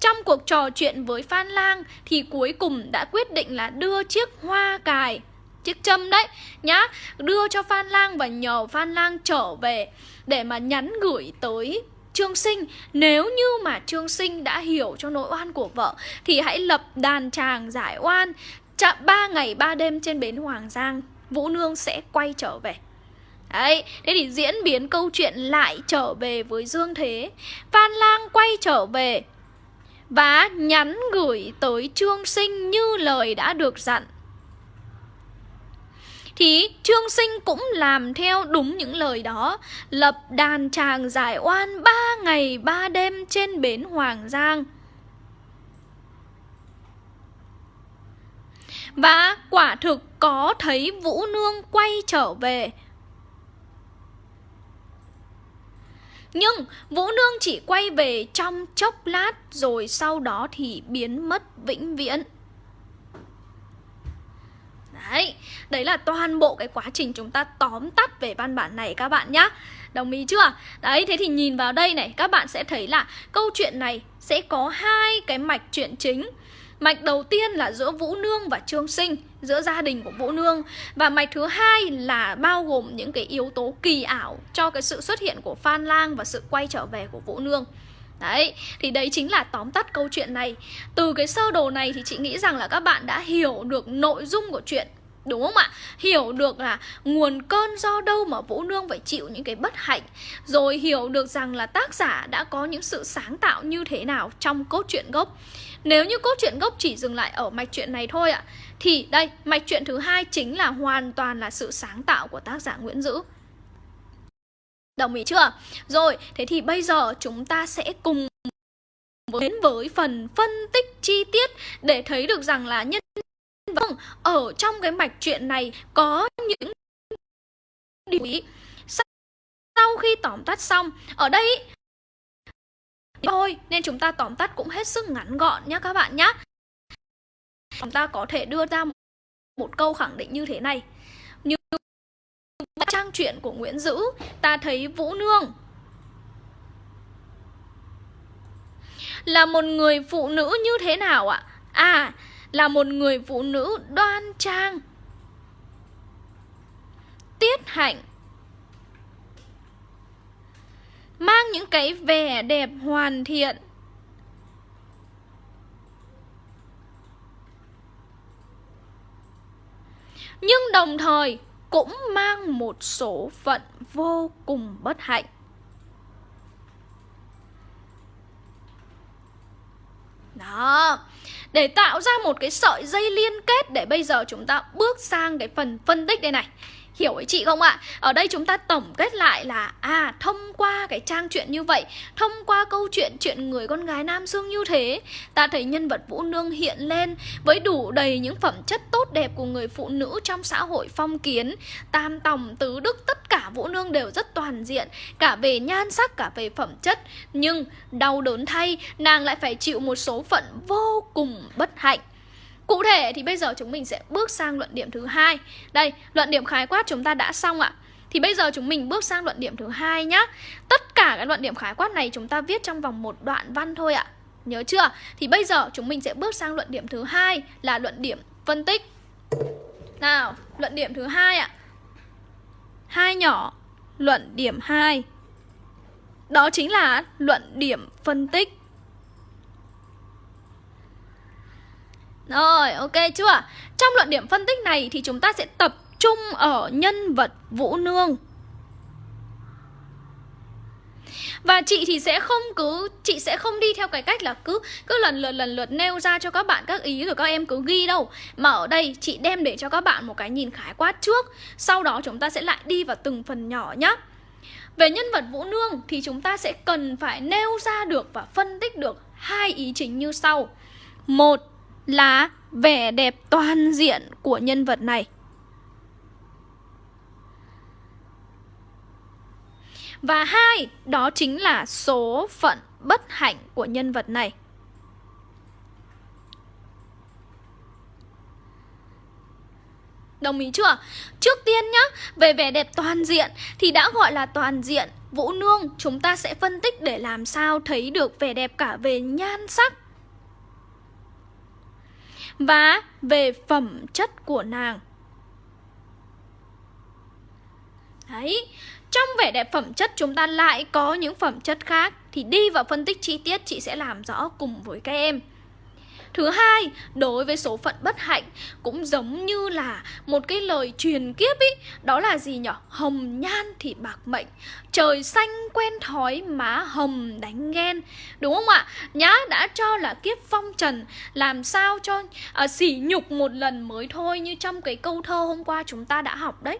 Trong cuộc trò chuyện với Phan Lang thì cuối cùng đã quyết định là đưa chiếc hoa cài chiếc châm đấy nhá đưa cho Phan Lang và nhờ Phan Lang trở về để mà nhắn gửi tới Trương Sinh. Nếu như mà Trương Sinh đã hiểu cho nỗi oan của vợ Thì hãy lập đàn tràng giải oan. Chạm 3 ngày 3 đêm trên bến Hoàng Giang Vũ Nương sẽ quay trở về. Đấy, thế thì diễn biến câu chuyện lại trở về với Dương Thế Phan Lang quay trở về Và nhắn gửi tới Trương Sinh như lời đã được dặn thì Trương Sinh cũng làm theo đúng những lời đó, lập đàn tràng giải oan ba ngày ba đêm trên bến Hoàng Giang. Và quả thực có thấy Vũ Nương quay trở về. Nhưng Vũ Nương chỉ quay về trong chốc lát rồi sau đó thì biến mất vĩnh viễn. Đấy, đấy là toàn bộ cái quá trình chúng ta tóm tắt về văn bản này các bạn nhá Đồng ý chưa? Đấy, thế thì nhìn vào đây này, các bạn sẽ thấy là câu chuyện này sẽ có hai cái mạch chuyện chính Mạch đầu tiên là giữa Vũ Nương và Trương Sinh Giữa gia đình của Vũ Nương. Và mạch thứ hai là bao gồm những cái yếu tố kỳ ảo Cho cái sự xuất hiện của Phan Lang và sự quay trở về của Vũ Nương. Đấy, thì đấy chính là tóm tắt câu chuyện này. Từ cái sơ đồ này thì chị nghĩ rằng là các bạn đã hiểu được nội dung của chuyện Đúng không ạ? Hiểu được là nguồn cơn do đâu mà Vũ Nương phải chịu những cái bất hạnh. Rồi hiểu được rằng là tác giả đã có những sự sáng tạo như thế nào trong cốt truyện gốc. Nếu như cốt truyện gốc chỉ dừng lại ở mạch truyện này thôi ạ thì đây, mạch truyện thứ hai chính là hoàn toàn là sự sáng tạo của tác giả Nguyễn Dữ Đồng ý chưa? Rồi, thế thì bây giờ chúng ta sẽ cùng đến với phần phân tích chi tiết để thấy được rằng là nhân Vâng, ở trong cái mạch truyện này có những điều ý. Sau khi tóm tắt xong, ở đây thôi nên chúng ta tóm tắt cũng hết sức ngắn gọn nhé các bạn nhé. Chúng ta có thể đưa ra một câu khẳng định như thế này. Như trang truyện của Nguyễn Dữ, ta thấy Vũ Nương là một người phụ nữ như thế nào ạ? À, là một người phụ nữ đoan trang tiết hạnh mang những cái vẻ đẹp hoàn thiện nhưng đồng thời cũng mang một số phận vô cùng bất hạnh. Đó, để tạo ra một cái sợi dây liên kết để bây giờ chúng ta bước sang cái phần phân tích đây này. Hiểu ý chị không ạ? Ở đây chúng ta tổng kết lại là À thông qua cái trang truyện như vậy, Thông qua câu chuyện chuyện người con gái Nam Dương như thế, Ta thấy nhân vật Vũ Nương hiện lên Với đủ đầy những phẩm chất tốt đẹp của người phụ nữ trong xã hội phong kiến. Tam tòng, tứ đức, tất cả Vũ Nương đều rất toàn diện, Cả về nhan sắc, cả về phẩm chất. Nhưng đau đớn thay, nàng lại phải chịu một số phận vô cùng bất hạnh. Cụ thể thì bây giờ chúng mình sẽ bước sang luận điểm thứ hai. Đây, luận điểm khái quát chúng ta đã xong ạ. Thì bây giờ chúng mình bước sang luận điểm thứ hai nhá. Tất cả các luận điểm khái quát này chúng ta viết trong vòng một đoạn văn thôi ạ. Nhớ chưa? Thì bây giờ chúng mình sẽ bước sang luận điểm thứ hai là luận điểm phân tích. Nào, luận điểm thứ hai ạ. Hai nhỏ, luận điểm 2. Đó chính là luận điểm phân tích. Rồi, ok chưa? Trong luận điểm phân tích này thì chúng ta sẽ tập trung ở nhân vật Vũ Nương. Và chị thì sẽ không cứ chị sẽ không đi theo cái cách là cứ cứ lần lượt lần lượt nêu ra cho các bạn các ý rồi các em cứ ghi đâu. Mà ở đây chị đem để cho các bạn một cái nhìn khái quát trước, sau đó chúng ta sẽ lại đi vào từng phần nhỏ nhé. Về nhân vật Vũ Nương thì chúng ta sẽ cần phải nêu ra được và phân tích được hai ý chính như sau. Một là vẻ đẹp toàn diện của nhân vật này. Và hai, đó chính là số phận bất hạnh của nhân vật này. Đồng ý chưa? Trước tiên nhá, về vẻ đẹp toàn diện thì đã gọi là toàn diện. Vũ Nương chúng ta sẽ phân tích để làm sao thấy được vẻ đẹp cả về nhan sắc và về phẩm chất của nàng. Đấy, trong vẻ đẹp phẩm chất chúng ta lại có những phẩm chất khác thì đi vào phân tích chi tiết chị sẽ làm rõ cùng với các em. Thứ hai, đối với số phận bất hạnh cũng giống như là một cái lời truyền kiếp ý, đó là gì nhở Hồng nhan thì bạc mệnh, trời xanh quen thói má hồng đánh ghen. Đúng không ạ? Nhá đã cho là kiếp phong trần, làm sao cho à, sỉ nhục một lần mới thôi như trong cái câu thơ hôm qua chúng ta đã học đấy.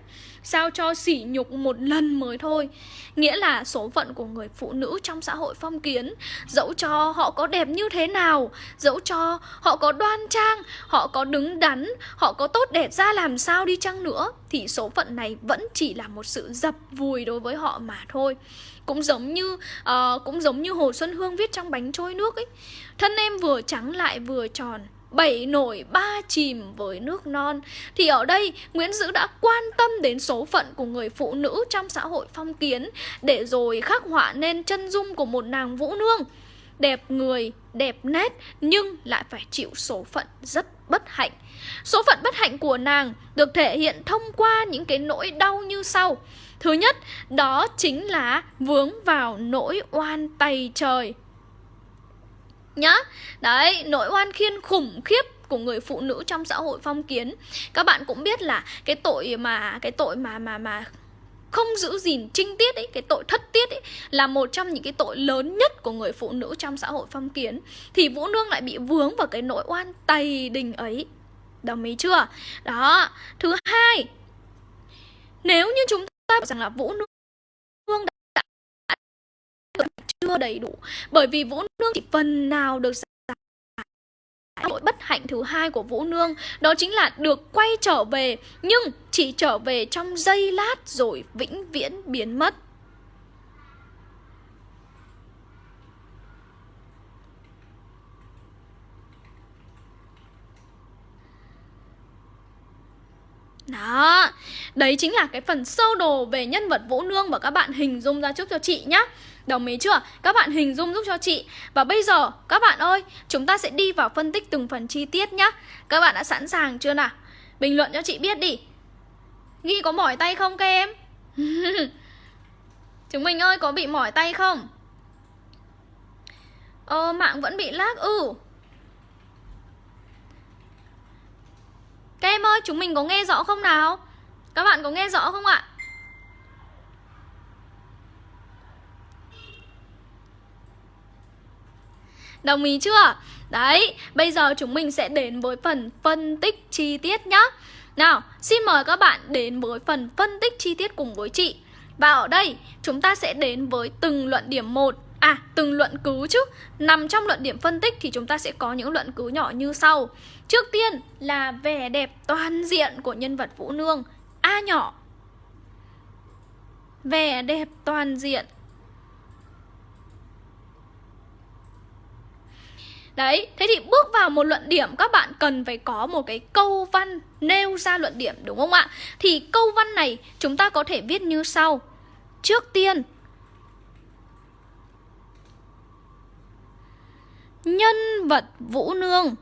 Sao cho sỉ nhục một lần mới thôi. Nghĩa là số phận của người phụ nữ trong xã hội phong kiến Dẫu cho họ có đẹp như thế nào Dẫu cho họ có đoan trang Họ có đứng đắn Họ có tốt đẹp ra làm sao đi chăng nữa Thì số phận này vẫn chỉ là một sự dập vùi đối với họ mà thôi. Cũng giống như uh, cũng giống như Hồ Xuân Hương viết trong bánh trôi nước ấy thân em vừa trắng lại vừa tròn bảy nổi ba chìm với nước non. Thì ở đây Nguyễn Dữ đã quan tâm đến số phận của người phụ nữ trong xã hội phong kiến Để rồi khắc họa nên chân dung của một nàng vũ nương. Đẹp người, đẹp nét nhưng lại phải chịu số phận rất bất hạnh. Số phận bất hạnh của nàng được thể hiện thông qua những cái nỗi đau như sau. Thứ nhất, đó chính là vướng vào nỗi oan tày trời nhá. Đấy, nỗi oan khiên khủng khiếp của người phụ nữ trong xã hội phong kiến. Các bạn cũng biết là cái tội mà cái tội mà mà mà không giữ gìn trinh tiết ấy cái tội thất tiết ấy là một trong những cái tội lớn nhất của người phụ nữ trong xã hội phong kiến. Thì vũ nương lại bị vướng vào cái nỗi oan tày đình ấy. Đồng ý chưa? Đó. Thứ hai nếu như chúng ta bảo rằng là vũ nương đã chưa đầy đủ bởi vì vũ nương chỉ phần nào được Lỗi bất hạnh thứ hai của Vũ Nương đó chính là được quay trở về, nhưng chỉ trở về trong giây lát rồi vĩnh viễn biến mất. Đó, đấy chính là cái phần sơ đồ về nhân vật Vũ Nương và các bạn hình dung ra trước cho chị nhé. Đồng ý chưa? Các bạn hình dung giúp cho chị Và bây giờ các bạn ơi Chúng ta sẽ đi vào phân tích từng phần chi tiết nhá Các bạn đã sẵn sàng chưa nào? Bình luận cho chị biết đi Ghi có mỏi tay không các em? Chúng mình ơi có bị mỏi tay không? Ờ mạng vẫn bị lag Ừ Các em ơi chúng mình có nghe rõ không nào? Các bạn có nghe rõ không ạ? Đồng ý chưa? Đấy, bây giờ chúng mình sẽ đến với phần phân tích chi tiết nhá Nào, xin mời các bạn đến với phần phân tích chi tiết cùng với chị Và ở đây, chúng ta sẽ đến với từng luận điểm một À, từng luận cứ chứ. Nằm trong luận điểm phân tích thì chúng ta sẽ có những luận cứ nhỏ như sau. Trước tiên là vẻ đẹp toàn diện của nhân vật Vũ Nương. A nhỏ. Vẻ đẹp toàn diện. Đấy, thế thì bước vào một luận điểm các bạn cần phải có một cái câu văn nêu ra luận điểm đúng không ạ? Thì câu văn này chúng ta có thể viết như sau. Trước tiên, nhân vật Vũ Nương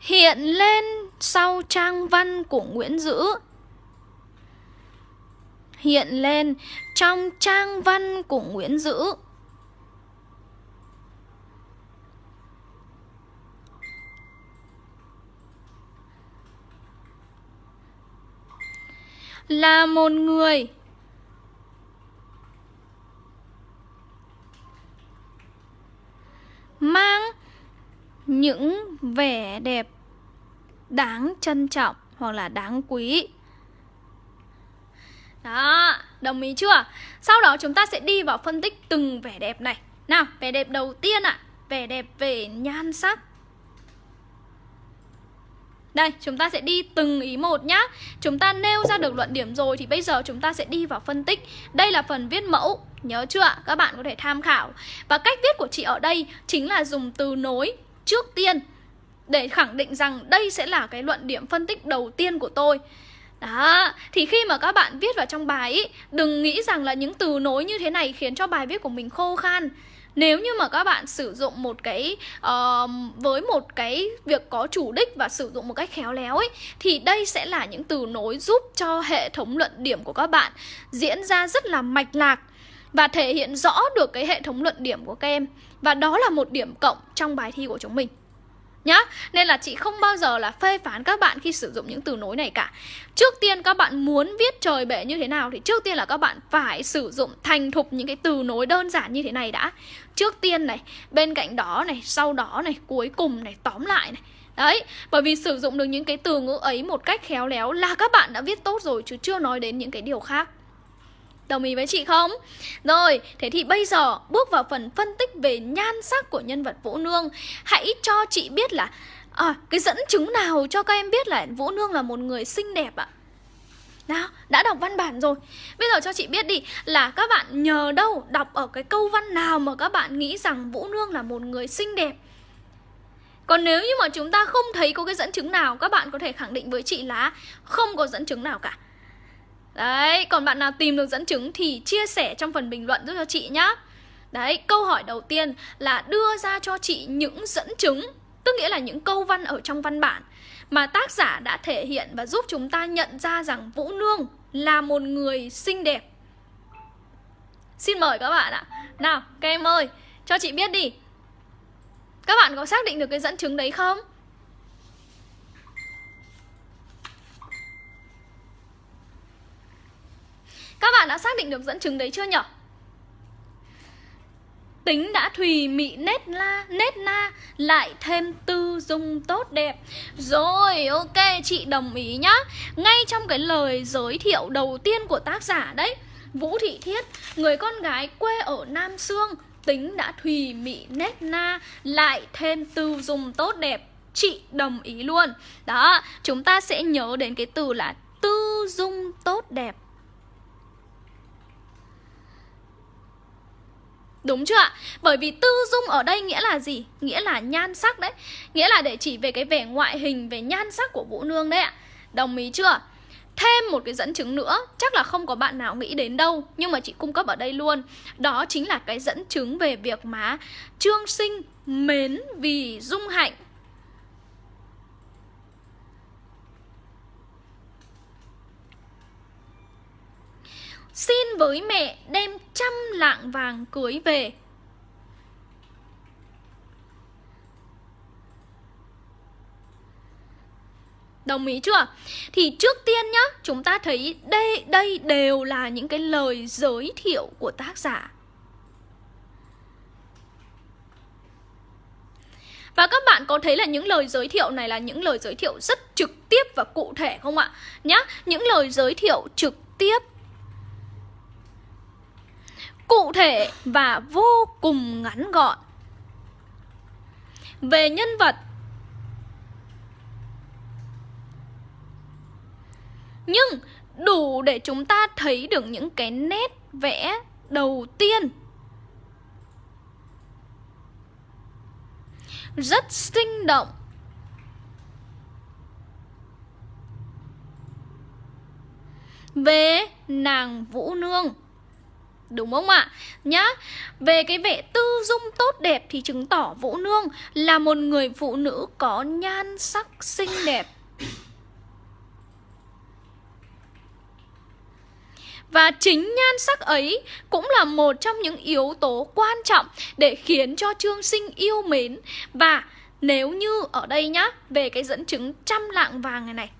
hiện lên sau trang văn của Nguyễn Dữ hiện lên trong trang văn của Nguyễn Dữ. Là một người mang những vẻ đẹp đáng trân trọng hoặc là đáng quý. Đó, đồng ý chưa? Sau đó chúng ta sẽ đi vào phân tích từng vẻ đẹp này. Nào, vẻ đẹp đầu tiên ạ. À, Vẻ đẹp về nhan sắc. Đây, chúng ta sẽ đi từng ý một nhá Chúng ta nêu ra được luận điểm rồi Thì bây giờ chúng ta sẽ đi vào phân tích Đây là phần viết mẫu Nhớ chưa ạ? Các bạn có thể tham khảo Và cách viết của chị ở đây Chính là dùng từ nối trước tiên Để khẳng định rằng đây sẽ là cái luận điểm phân tích đầu tiên của tôi đó, thì khi mà các bạn viết vào trong bài ý, đừng nghĩ rằng là những từ nối như thế này khiến cho bài viết của mình khô khan. Nếu như mà các bạn sử dụng một cái uh, với một cái việc có chủ đích và sử dụng một cách khéo léo ấy thì đây sẽ là những từ nối giúp cho hệ thống luận điểm của các bạn diễn ra rất là mạch lạc và thể hiện rõ được cái hệ thống luận điểm của các em. Và đó là một điểm cộng trong bài thi của chúng mình nhá Nên là chị không bao giờ là phê phán các bạn khi sử dụng những từ nối này cả. Trước tiên các bạn muốn viết trời bể như thế nào Thì trước tiên là các bạn phải sử dụng thành thục những cái từ nối đơn giản như thế này đã. Trước tiên này, bên cạnh đó này, sau đó này, cuối cùng này, tóm lại này. Đấy, bởi vì sử dụng được những cái từ ngữ ấy một cách khéo léo là các bạn đã viết tốt rồi chứ chưa nói đến những cái điều khác. Đồng ý với chị không? Rồi, thế thì bây giờ bước vào phần phân tích về nhan sắc của nhân vật Vũ Nương Hãy cho chị biết là à, cái dẫn chứng nào cho các em biết là Vũ Nương là một người xinh đẹp ạ? Nào, đã đọc văn bản rồi Bây giờ cho chị biết đi Là các bạn nhờ đâu Đọc ở cái câu văn nào mà các bạn nghĩ rằng Vũ Nương là một người xinh đẹp Còn nếu như mà chúng ta không thấy có cái dẫn chứng nào Các bạn có thể khẳng định với chị là Không có dẫn chứng nào cả Đấy, còn bạn nào tìm được dẫn chứng thì chia sẻ trong phần bình luận giúp cho chị nhá. Đấy, câu hỏi đầu tiên là đưa ra cho chị những dẫn chứng Tức nghĩa là những câu văn ở trong văn bản Mà tác giả đã thể hiện và giúp chúng ta nhận ra rằng Vũ Nương là một người xinh đẹp. Xin mời các bạn ạ. Nào, các em ơi, cho chị biết đi. Các bạn có xác định được cái dẫn chứng đấy không? Các bạn đã xác định được dẫn chứng đấy chưa nhở? Tính đã thùy mị nét la, nét na Lại thêm tư dung tốt đẹp. Rồi, ok, chị đồng ý nhá. Ngay trong cái lời giới thiệu đầu tiên của tác giả đấy Vũ Thị Thiết, người con gái quê ở Nam Sương Tính đã thùy mị nét na Lại thêm tư dung tốt đẹp. Chị đồng ý luôn. Đó, chúng ta sẽ nhớ đến cái từ là tư dung tốt đẹp. Đúng chưa ạ? Bởi vì tư dung ở đây nghĩa là gì? Nghĩa là nhan sắc đấy Nghĩa là để chỉ về cái vẻ ngoại hình, về nhan sắc của Vũ Nương đấy ạ Đồng ý chưa? Thêm một cái dẫn chứng nữa Chắc là không có bạn nào nghĩ đến đâu Nhưng mà chị cung cấp ở đây luôn Đó chính là cái dẫn chứng về việc mà Trương sinh mến vì dung hạnh Xin với mẹ đem trăm lạng vàng cưới về Đồng ý chưa? Thì trước tiên nhá, chúng ta thấy đây đây đều là những cái lời giới thiệu của tác giả. Và các bạn có thấy là những lời giới thiệu này là những lời giới thiệu rất trực tiếp và cụ thể không ạ? Nhá, những lời giới thiệu trực tiếp cụ thể và vô cùng ngắn gọn. Về nhân vật, nhưng đủ để chúng ta thấy được những cái nét vẽ đầu tiên. Rất sinh động. Về nàng Vũ Nương. Đúng không ạ? Nhá Về cái vẻ tư dung tốt đẹp Thì chứng tỏ Vũ Nương Là một người phụ nữ có nhan sắc xinh đẹp Và chính nhan sắc ấy cũng là một trong những yếu tố quan trọng để khiến cho Trương Sinh yêu mến. Và nếu như ở đây nhá, về cái dẫn chứng trăm lạng vàng này này,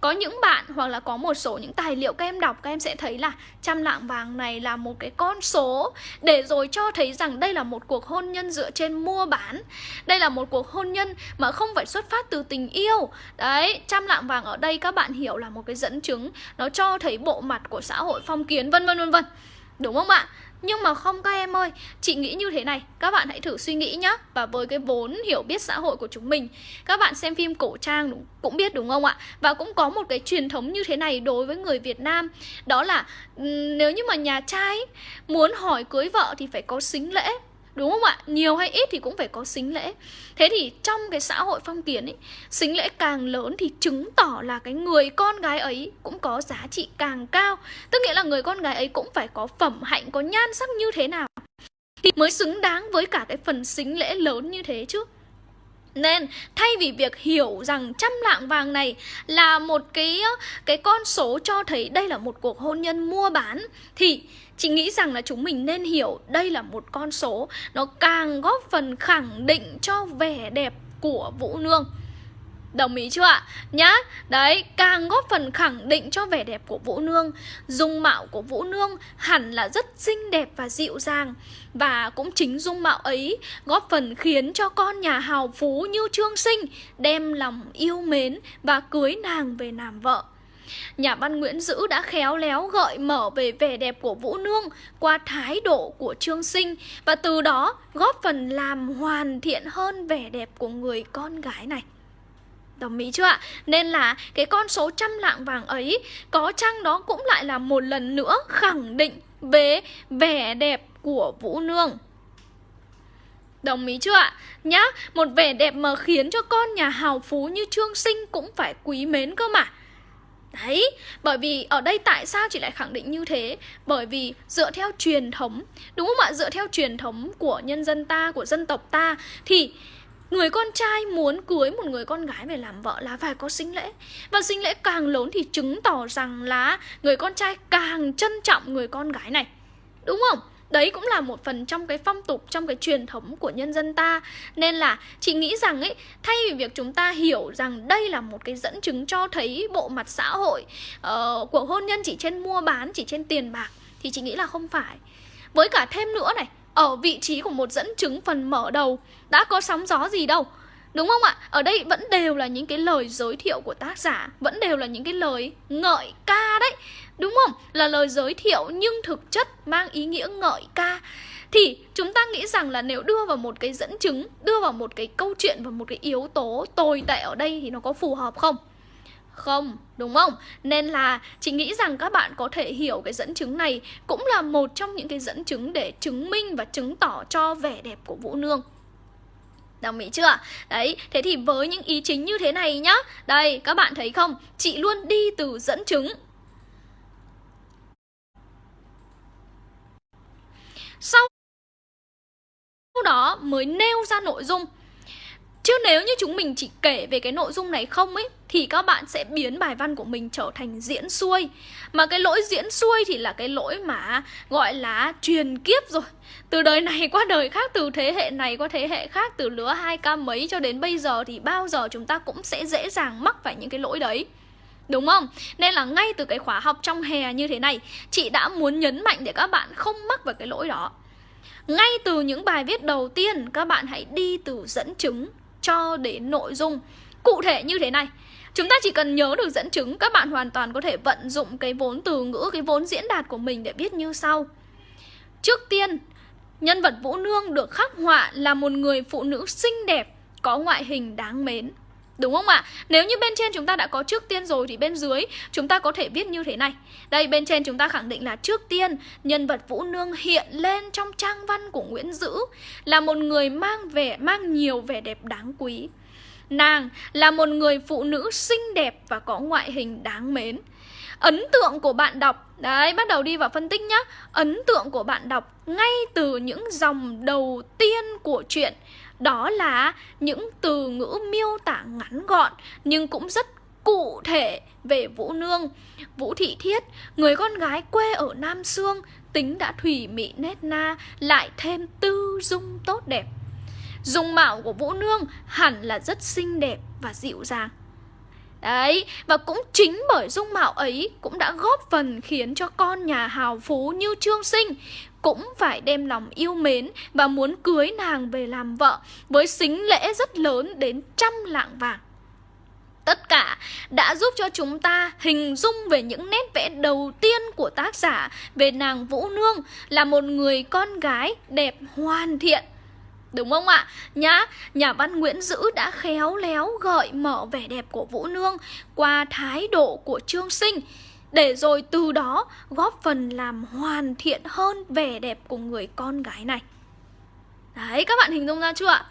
có những bạn hoặc là có một số những tài liệu các em đọc, các em sẽ thấy là trăm lạng vàng này là một cái con số để rồi cho thấy rằng đây là một cuộc hôn nhân dựa trên mua bán. Đây là một cuộc hôn nhân mà không phải xuất phát từ tình yêu. Đấy, trăm lạng vàng ở đây các bạn hiểu là một cái dẫn chứng, nó cho thấy bộ mặt của xã hội phong kiến, vân vân vân vân. Đúng không ạ? Nhưng mà không các em ơi Chị nghĩ như thế này Các bạn hãy thử suy nghĩ nhá. Và với cái vốn hiểu biết xã hội của chúng mình Các bạn xem phim cổ trang đúng, cũng biết đúng không ạ? Và cũng có một cái truyền thống như thế này Đối với người Việt Nam Đó là nếu như mà nhà trai Muốn hỏi cưới vợ thì phải có xính lễ. Đúng không ạ? Nhiều hay ít thì cũng phải có xính lễ. Thế thì trong cái xã hội phong kiến ấy Xính lễ càng lớn thì chứng tỏ là cái người con gái ấy cũng có giá trị càng cao. Tức nghĩa là người con gái ấy cũng phải có phẩm hạnh, có nhan sắc như thế nào Thì mới xứng đáng với cả cái phần xính lễ lớn như thế chứ? Nên thay vì việc hiểu rằng trăm lạng vàng này là một cái cái con số cho thấy đây là một cuộc hôn nhân mua bán thì Chị nghĩ rằng là chúng mình nên hiểu đây là một con số Nó càng góp phần khẳng định cho vẻ đẹp của Vũ Nương. Đồng ý chưa ạ? Nhá, đấy, càng góp phần khẳng định cho vẻ đẹp của Vũ Nương Dung mạo của Vũ Nương hẳn là rất xinh đẹp và dịu dàng. Và cũng chính dung mạo ấy góp phần khiến cho con nhà hào phú như Trương Sinh Đem lòng yêu mến và cưới nàng về làm vợ. Nhà văn Nguyễn Dữ đã khéo léo gợi mở về vẻ đẹp của Vũ Nương qua thái độ của Trương Sinh và từ đó góp phần làm hoàn thiện hơn vẻ đẹp của người con gái này. Đồng ý chưa ạ? Nên là cái con số trăm lạng vàng ấy có chăng đó cũng lại là một lần nữa khẳng định về vẻ đẹp của Vũ Nương. Đồng ý chưa ạ? Nhá, một vẻ đẹp mà khiến cho con nhà hào phú như Trương Sinh cũng phải quý mến cơ mà. Đấy, bởi vì ở đây tại sao chị lại khẳng định như thế? Bởi vì dựa theo truyền thống, đúng không ạ? Dựa theo truyền thống của nhân dân ta, của dân tộc ta Thì người con trai muốn cưới một người con gái về làm vợ là phải có sinh lễ Và sinh lễ càng lớn thì chứng tỏ rằng là người con trai càng trân trọng người con gái này Đúng không? Đấy cũng là một phần trong cái phong tục, trong cái truyền thống của nhân dân ta. Nên là chị nghĩ rằng ấy, thay vì việc chúng ta hiểu rằng đây là một cái dẫn chứng cho thấy bộ mặt xã hội uh, của hôn nhân chỉ trên mua bán, chỉ trên tiền bạc Thì chị nghĩ là không phải. Với cả thêm nữa này, ở vị trí của một dẫn chứng phần mở đầu đã có sóng gió gì đâu Đúng không ạ? Ở đây vẫn đều là những cái lời giới thiệu của tác giả Vẫn đều là những cái lời ngợi ca đấy. Đúng không? Là lời giới thiệu nhưng thực chất mang ý nghĩa ngợi ca Thì chúng ta nghĩ rằng là nếu đưa vào một cái dẫn chứng Đưa vào một cái câu chuyện và một cái yếu tố tồi tệ ở đây thì nó có phù hợp không? Không, đúng không? Nên là chị nghĩ rằng các bạn có thể hiểu cái dẫn chứng này Cũng là một trong những cái dẫn chứng để chứng minh và chứng tỏ cho vẻ đẹp của Vũ Nương Đồng ý chưa? Đấy, thế thì với những ý chính như thế này nhá Đây, các bạn thấy không? Chị luôn đi từ dẫn chứng Sau đó mới nêu ra nội dung. Chứ nếu như chúng mình chỉ kể về cái nội dung này không ấy Thì các bạn sẽ biến bài văn của mình trở thành diễn xuôi. Mà cái lỗi diễn xuôi thì là cái lỗi mà gọi là truyền kiếp rồi. Từ đời này qua đời khác, từ thế hệ này qua thế hệ khác Từ lứa hai ca mấy cho đến bây giờ thì bao giờ chúng ta cũng sẽ dễ dàng mắc phải những cái lỗi đấy. Đúng không? Nên là ngay từ cái khóa học trong hè như thế này, Chị đã muốn nhấn mạnh để các bạn không mắc vào cái lỗi đó. Ngay từ những bài viết đầu tiên, các bạn hãy đi từ dẫn chứng cho đến nội dung. Cụ thể như thế này, Chúng ta chỉ cần nhớ được dẫn chứng, Các bạn hoàn toàn có thể vận dụng cái vốn từ ngữ, Cái vốn diễn đạt của mình để viết như sau. Trước tiên, Nhân vật Vũ Nương được khắc họa là một người phụ nữ xinh đẹp, Có ngoại hình đáng mến. Đúng không ạ? Nếu như bên trên chúng ta đã có trước tiên rồi thì bên dưới chúng ta có thể viết như thế này. Đây bên trên chúng ta khẳng định là trước tiên nhân vật Vũ Nương hiện lên trong trang văn của Nguyễn Dữ là một người mang vẻ mang nhiều vẻ đẹp đáng quý. Nàng là một người phụ nữ xinh đẹp và có ngoại hình đáng mến. Ấn tượng của bạn đọc Đấy, bắt đầu đi vào phân tích nhá Ấn tượng của bạn đọc ngay từ những dòng đầu tiên của chuyện đó là những từ ngữ miêu tả ngắn gọn nhưng cũng rất cụ thể về Vũ Nương. Vũ Thị Thiết, người con gái quê ở Nam Sương, tính đã thủy mị nét na, lại thêm tư dung tốt đẹp. Dung mạo của Vũ Nương hẳn là rất xinh đẹp và dịu dàng. Đấy, và cũng chính bởi dung mạo ấy cũng đã góp phần khiến cho con nhà hào phú như Trương Sinh cũng phải đem lòng yêu mến và muốn cưới nàng về làm vợ với xính lễ rất lớn đến trăm lạng vàng. Tất cả đã giúp cho chúng ta hình dung về những nét vẽ đầu tiên của tác giả về nàng Vũ Nương là một người con gái đẹp hoàn thiện. Đúng không ạ? Nhá, nhà văn Nguyễn Dữ đã khéo léo gợi mở vẻ đẹp của Vũ Nương qua thái độ của Trương Sinh để rồi từ đó góp phần làm hoàn thiện hơn vẻ đẹp của người con gái này. Đấy, các bạn hình dung ra chưa ạ?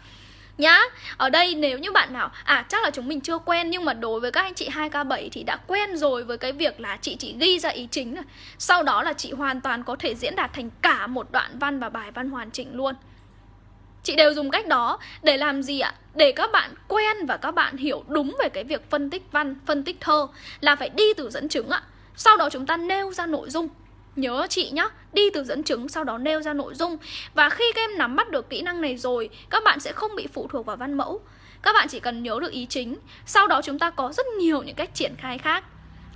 nhá Ở đây nếu như bạn nào À chắc là chúng mình chưa quen Nhưng mà đối với các anh chị 2K7 thì đã quen rồi Với cái việc là chị chỉ ghi ra ý chính rồi Sau đó là chị hoàn toàn có thể diễn đạt thành cả một đoạn văn và bài văn hoàn chỉnh luôn Chị đều dùng cách đó để làm gì ạ? Để các bạn quen và các bạn hiểu đúng về cái việc phân tích văn, phân tích thơ Là phải đi từ dẫn chứng ạ sau đó chúng ta nêu ra nội dung. Nhớ chị nhá, đi từ dẫn chứng sau đó nêu ra nội dung. Và khi các em nắm bắt được kỹ năng này rồi Các bạn sẽ không bị phụ thuộc vào văn mẫu. Các bạn chỉ cần nhớ được ý chính. Sau đó chúng ta có rất nhiều những cách triển khai khác.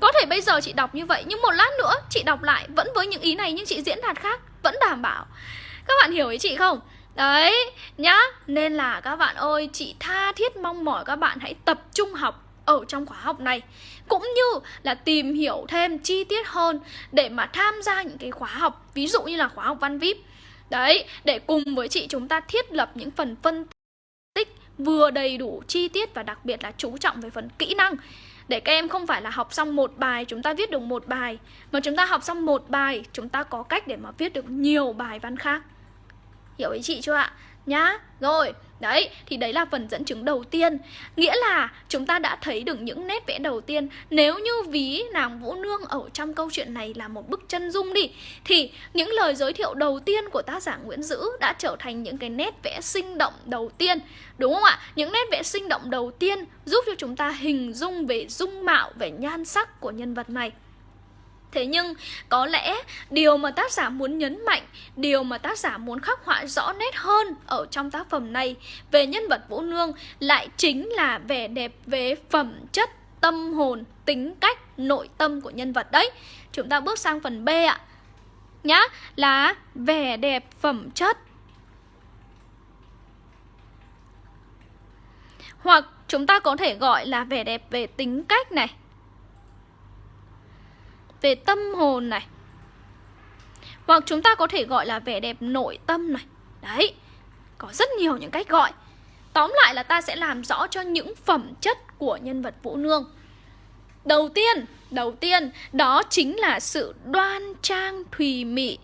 Có thể bây giờ chị đọc như vậy Nhưng một lát nữa chị đọc lại Vẫn với những ý này nhưng chị diễn đạt khác Vẫn đảm bảo. Các bạn hiểu ý chị không? Đấy, nhá. Nên là các bạn ơi, chị tha thiết mong mỏi các bạn hãy tập trung học ở trong khóa học này cũng như là tìm hiểu thêm chi tiết hơn để mà tham gia những cái khóa học, ví dụ như là khóa học văn vip. Đấy, để cùng với chị chúng ta thiết lập những phần phân tích vừa đầy đủ chi tiết và đặc biệt là chú trọng về phần kỹ năng. Để các em không phải là học xong một bài, chúng ta viết được một bài. Mà chúng ta học xong một bài, chúng ta có cách để mà viết được nhiều bài văn khác. Hiểu ý chị chưa ạ? Nhá, rồi Đấy, thì đấy là phần dẫn chứng đầu tiên. Nghĩa là chúng ta đã thấy được những nét vẽ đầu tiên. Nếu như ví nàng Vũ Nương ở trong câu chuyện này là một bức chân dung đi Thì những lời giới thiệu đầu tiên của tác giả Nguyễn Dữ đã trở thành những cái nét vẽ sinh động đầu tiên Đúng không ạ? Những nét vẽ sinh động đầu tiên giúp cho chúng ta hình dung về dung mạo, về nhan sắc của nhân vật này. Thế nhưng có lẽ điều mà tác giả muốn nhấn mạnh, điều mà tác giả muốn khắc họa rõ nét hơn ở trong tác phẩm này về nhân vật Vũ Nương lại chính là vẻ đẹp về phẩm chất, tâm hồn, tính cách, nội tâm của nhân vật đấy. Chúng ta bước sang phần B ạ. Nhá, là vẻ đẹp phẩm chất. Hoặc chúng ta có thể gọi là vẻ đẹp về tính cách này về tâm hồn này. Hoặc chúng ta có thể gọi là vẻ đẹp nội tâm này. Đấy, có rất nhiều những cách gọi. Tóm lại là ta sẽ làm rõ cho những phẩm chất của nhân vật Vũ Nương. Đầu tiên, đầu tiên đó chính là sự đoan trang thùy mị.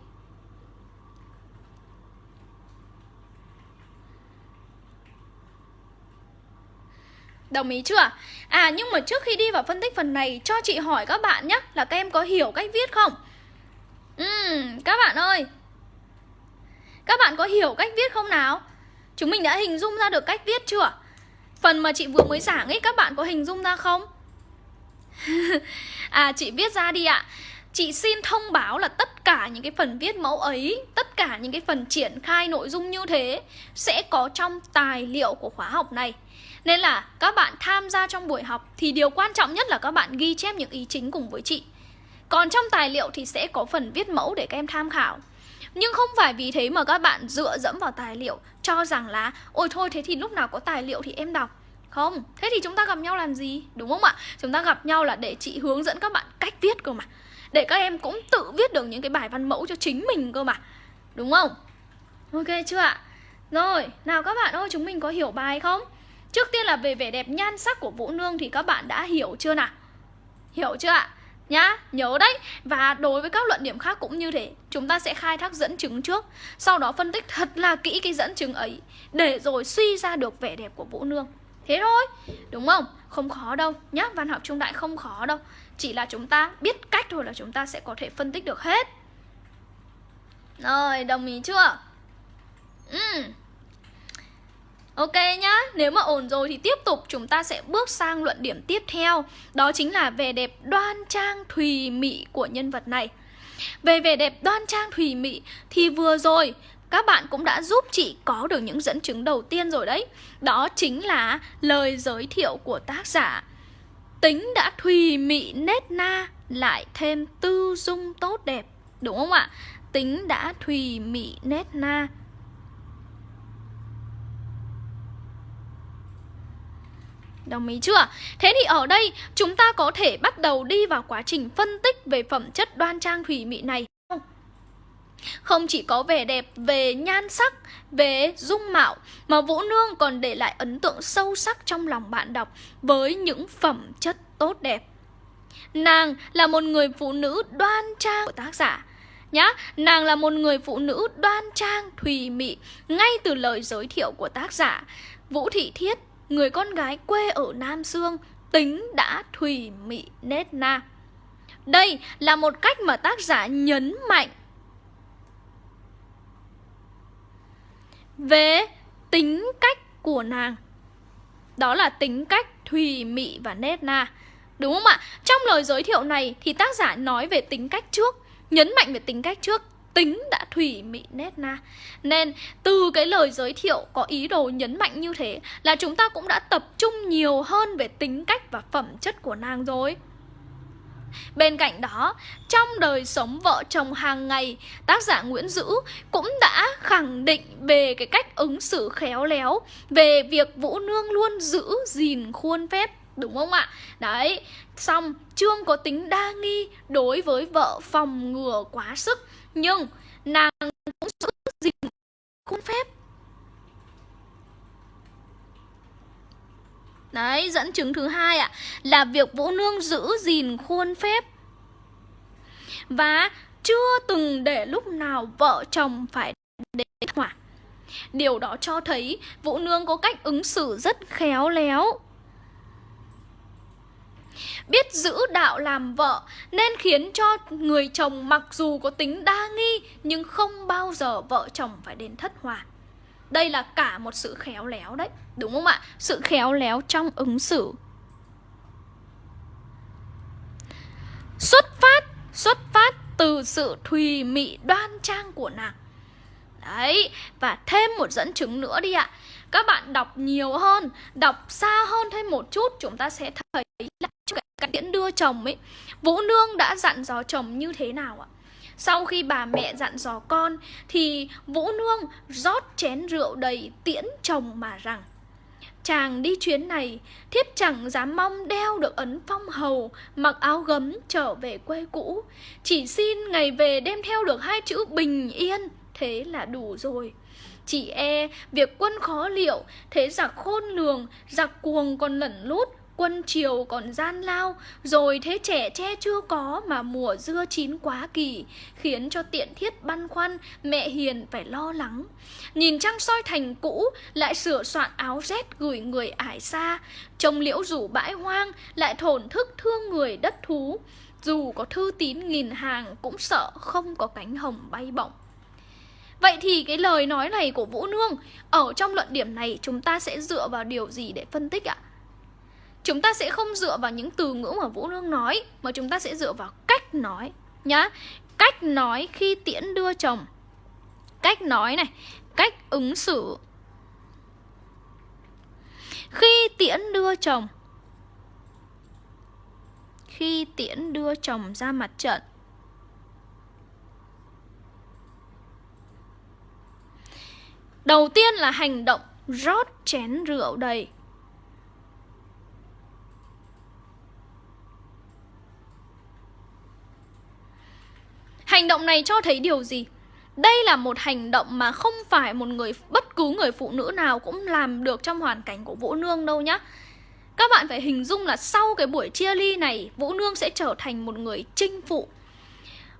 Đồng ý chưa? À nhưng mà trước khi đi vào phân tích phần này Cho chị hỏi các bạn nhé Là các em có hiểu cách viết không? Uhm, các bạn ơi Các bạn có hiểu cách viết không nào? Chúng mình đã hình dung ra được cách viết chưa? Phần mà chị vừa mới giảng ấy Các bạn có hình dung ra không? à chị viết ra đi ạ Chị xin thông báo là tất cả những cái phần viết mẫu ấy Tất cả những cái phần triển khai nội dung như thế Sẽ có trong tài liệu của khóa học này nên là các bạn tham gia trong buổi học thì điều quan trọng nhất là các bạn ghi chép những ý chính cùng với chị. Còn trong tài liệu thì sẽ có phần viết mẫu để các em tham khảo. Nhưng không phải vì thế mà các bạn dựa dẫm vào tài liệu cho rằng là ôi thôi thế thì lúc nào có tài liệu thì em đọc. Không, thế thì chúng ta gặp nhau làm gì? Đúng không ạ? Chúng ta gặp nhau là để chị hướng dẫn các bạn cách viết cơ mà. Để các em cũng tự viết được những cái bài văn mẫu cho chính mình cơ mà. Đúng không? Ok chưa ạ? Rồi, nào các bạn ơi, chúng mình có hiểu bài không? Trước tiên là về vẻ đẹp nhan sắc của Vũ Nương thì các bạn đã hiểu chưa nào? Hiểu chưa ạ? Nhá, nhớ đấy Và đối với các luận điểm khác cũng như thế Chúng ta sẽ khai thác dẫn chứng trước Sau đó phân tích thật là kỹ cái dẫn chứng ấy Để rồi suy ra được vẻ đẹp của Vũ Nương Thế thôi, đúng không? Không khó đâu nhá, văn học trung đại không khó đâu Chỉ là chúng ta biết cách thôi là chúng ta sẽ có thể phân tích được hết Rồi, đồng ý chưa? Ừ Ok nhá, nếu mà ổn rồi thì tiếp tục chúng ta sẽ bước sang luận điểm tiếp theo. Đó chính là vẻ đẹp đoan trang thùy mị của nhân vật này. Về vẻ đẹp đoan trang thùy mị thì vừa rồi các bạn cũng đã giúp chị có được những dẫn chứng đầu tiên rồi đấy. Đó chính là lời giới thiệu của tác giả. Tính đã thùy mị nét na lại thêm tư dung tốt đẹp. Đúng không ạ? Tính đã thùy mị nét na. Đồng ý chưa? Thế thì ở đây chúng ta có thể bắt đầu đi vào quá trình phân tích về phẩm chất đoan trang thủy mị này. Không chỉ có vẻ đẹp về nhan sắc, về dung mạo mà Vũ Nương còn để lại ấn tượng sâu sắc trong lòng bạn đọc với những phẩm chất tốt đẹp. Nàng là một người phụ nữ đoan trang của tác giả nhá Nàng là một người phụ nữ đoan trang, thùy mị Ngay từ lời giới thiệu của tác giả Vũ Thị Thiết, người con gái quê ở Nam Dương Tính đã thùy mị nét na. Đây là một cách mà tác giả nhấn mạnh. Về tính cách của nàng. Đó là tính cách thùy mị và nét na. Đúng không ạ? Trong lời giới thiệu này thì tác giả nói về tính cách trước, Nhấn mạnh về tính cách trước. Tính đã thủy mị nét na. Nên từ cái lời giới thiệu có ý đồ nhấn mạnh như thế Là chúng ta cũng đã tập trung nhiều hơn về tính cách và phẩm chất của nàng rồi. Bên cạnh đó, trong đời sống vợ chồng hàng ngày, tác giả Nguyễn Dữ cũng đã khẳng định về cái cách ứng xử khéo léo, về việc Vũ Nương luôn giữ gìn khuôn phép Đúng không ạ? Đấy, xong Trương có tính đa nghi đối với vợ phòng ngừa quá sức. Nhưng nàng cũng giữ gìn khuôn phép. Đấy, dẫn chứng thứ hai ạ Là việc Vũ Nương giữ gìn khuôn phép. Và chưa từng để lúc nào vợ chồng phải đến hỏa Điều đó cho thấy Vũ Nương có cách ứng xử rất khéo léo biết giữ đạo làm vợ nên khiến cho người chồng mặc dù có tính đa nghi nhưng không bao giờ vợ chồng phải đến thất hòa. Đây là cả một sự khéo léo đấy, đúng không ạ? Sự khéo léo trong ứng xử. Xuất phát, xuất phát từ sự thùy mị đoan trang của nàng. Đấy, và thêm một dẫn chứng nữa đi ạ. Các bạn đọc nhiều hơn, đọc xa hơn thêm một chút chúng ta sẽ thấy là cái tiễn đưa chồng ấy Vũ Nương đã dặn dò chồng như thế nào ạ? Sau khi bà mẹ dặn dò con Thì Vũ Nương rót chén rượu đầy tiễn chồng mà rằng Chàng đi chuyến này Thiếp chẳng dám mong đeo được ấn phong hầu Mặc áo gấm trở về quê cũ. Chỉ xin ngày về đem theo được hai chữ bình yên. Thế là đủ rồi. Chỉ e việc quân khó liệu, Thế giặc khôn lường, Giặc cuồng còn lẩn lút, quân triều còn gian lao. Rồi thế trẻ che chưa có mà mùa dưa chín quá kỳ, Khiến cho tiện thiết băn khoăn, mẹ hiền phải lo lắng. Nhìn trăng soi thành cũ, lại sửa soạn áo rét gửi người ải xa. Trông liễu rủ bãi hoang, lại thổn thức thương người đất thú. Dù có thư tín nghìn hàng, cũng sợ không có cánh hồng bay bổng. Vậy thì cái lời nói này của Vũ Nương, Ở trong luận điểm này chúng ta sẽ dựa vào điều gì để phân tích ạ? Chúng ta sẽ không dựa vào những từ ngữ mà Vũ Nương nói, Mà chúng ta sẽ dựa vào cách nói, Nhá. Cách nói khi tiễn đưa chồng. Cách nói này, Cách ứng xử. Khi tiễn đưa chồng. Khi tiễn đưa chồng ra mặt trận. Đầu tiên là hành động rót chén rượu đầy Hành động này cho thấy điều gì? Đây là một hành động mà không phải một người bất cứ người phụ nữ nào cũng làm được trong hoàn cảnh của Vũ Nương đâu nhá. Các bạn phải hình dung là sau cái buổi chia ly này, Vũ Nương sẽ trở thành một người chinh phụ.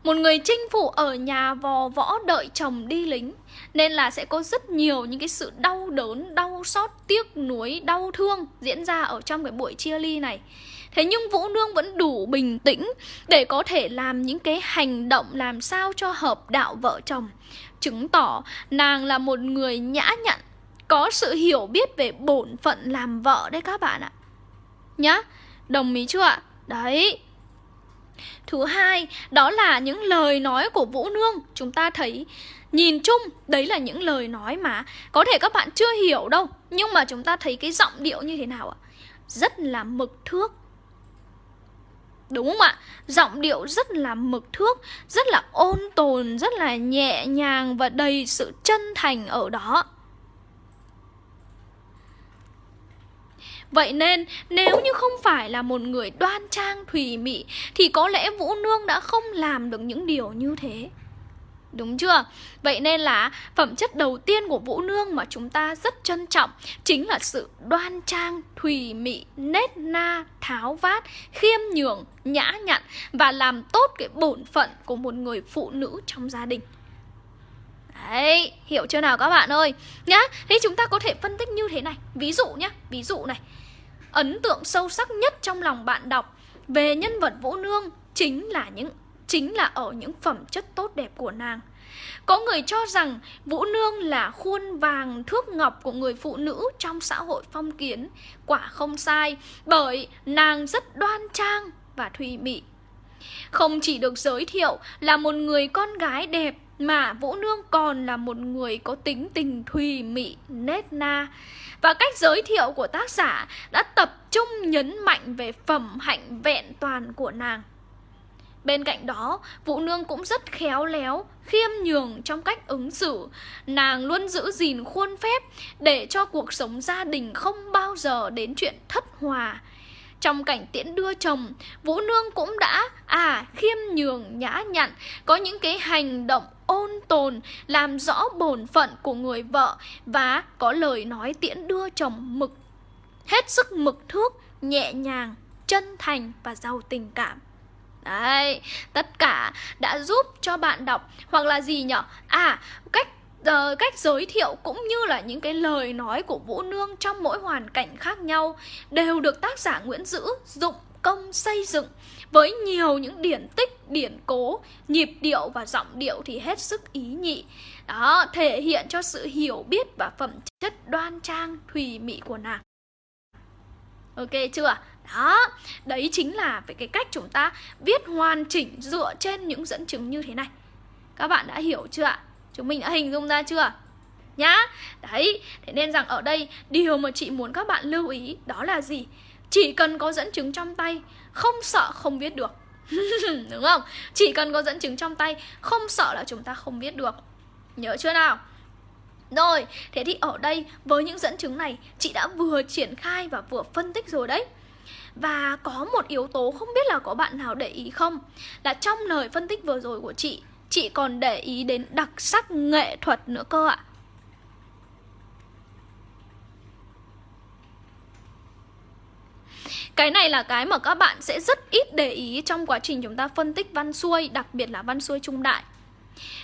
Một người chinh phụ ở nhà vò võ đợi chồng đi lính Nên là sẽ có rất nhiều những cái sự đau đớn, đau xót, tiếc nuối, đau thương diễn ra ở trong cái buổi chia ly này. Thế nhưng Vũ Nương vẫn đủ bình tĩnh để có thể làm những cái hành động làm sao cho hợp đạo vợ chồng. Chứng tỏ nàng là một người nhã nhặn, có sự hiểu biết về bổn phận làm vợ đấy các bạn ạ. Nhá, đồng ý chưa ạ? Đấy, Thứ hai, đó là những lời nói của Vũ Nương Chúng ta thấy Nhìn chung, đấy là những lời nói mà Có thể các bạn chưa hiểu đâu Nhưng mà chúng ta thấy cái giọng điệu như thế nào ạ Rất là mực thước Đúng không ạ? Giọng điệu rất là mực thước, rất là ôn tồn, rất là nhẹ nhàng và đầy sự chân thành ở đó. Vậy nên nếu như không phải là một người đoan trang thùy mị Thì có lẽ Vũ Nương đã không làm được những điều như thế. Đúng chưa? Vậy nên là phẩm chất đầu tiên của Vũ Nương mà chúng ta rất trân trọng Chính là sự đoan trang, thùy mị, nết na, tháo vát, khiêm nhường, nhã nhặn Và làm tốt cái bổn phận của một người phụ nữ trong gia đình. Đấy, hiểu chưa nào các bạn ơi? Nhá, thế chúng ta có thể phân tích như thế này. Ví dụ nhá, ví dụ này. Ấn tượng sâu sắc nhất trong lòng bạn đọc Về nhân vật Vũ Nương Chính là những chính là ở những phẩm chất tốt đẹp của nàng. Có người cho rằng Vũ Nương là khuôn vàng thước ngọc của người phụ nữ trong xã hội phong kiến. Quả không sai, bởi nàng rất đoan trang và thùy mị. Không chỉ được giới thiệu là một người con gái đẹp mà Vũ Nương còn là một người có tính tình thùy mị, nết na. Và cách giới thiệu của tác giả đã tập trung nhấn mạnh về phẩm hạnh vẹn toàn của nàng. Bên cạnh đó, Vũ Nương cũng rất khéo léo, khiêm nhường trong cách ứng xử. Nàng luôn giữ gìn khuôn phép để cho cuộc sống gia đình không bao giờ đến chuyện thất hòa. Trong cảnh tiễn đưa chồng, Vũ Nương cũng đã à khiêm nhường nhã nhặn, có những cái hành động ôn tồn, làm rõ bổn phận của người vợ và có lời nói tiễn đưa chồng mực hết sức mực thước, nhẹ nhàng, chân thành và giàu tình cảm. Đấy, tất cả đã giúp cho bạn đọc hoặc là gì nhở? À, cách uh, cách giới thiệu cũng như là những cái lời nói của Vũ Nương trong mỗi hoàn cảnh khác nhau đều được tác giả Nguyễn Dữ dụng công xây dựng với nhiều những điển tích, điển cố, nhịp điệu và giọng điệu thì hết sức ý nhị. Đó, thể hiện cho sự hiểu biết và phẩm chất đoan trang, thùy mị của nàng. Ok chưa? Đó, đấy chính là về cái cách chúng ta viết hoàn chỉnh dựa trên những dẫn chứng như thế này Các bạn đã hiểu chưa ạ? Chúng mình đã hình dung ra chưa? Nhá, đấy, thế nên rằng ở đây điều mà chị muốn các bạn lưu ý đó là gì? Chỉ cần có dẫn chứng trong tay, không sợ không biết được. Đúng không? Chỉ cần có dẫn chứng trong tay, không sợ là chúng ta không biết được. Nhớ chưa nào? Rồi, thế thì ở đây với những dẫn chứng này chị đã vừa triển khai và vừa phân tích rồi đấy. Và có một yếu tố không biết là có bạn nào để ý không? Là trong lời phân tích vừa rồi của chị Chị còn để ý đến đặc sắc nghệ thuật nữa cơ ạ. Cái này là cái mà các bạn sẽ rất ít để ý trong quá trình chúng ta phân tích văn xuôi, đặc biệt là văn xuôi trung đại.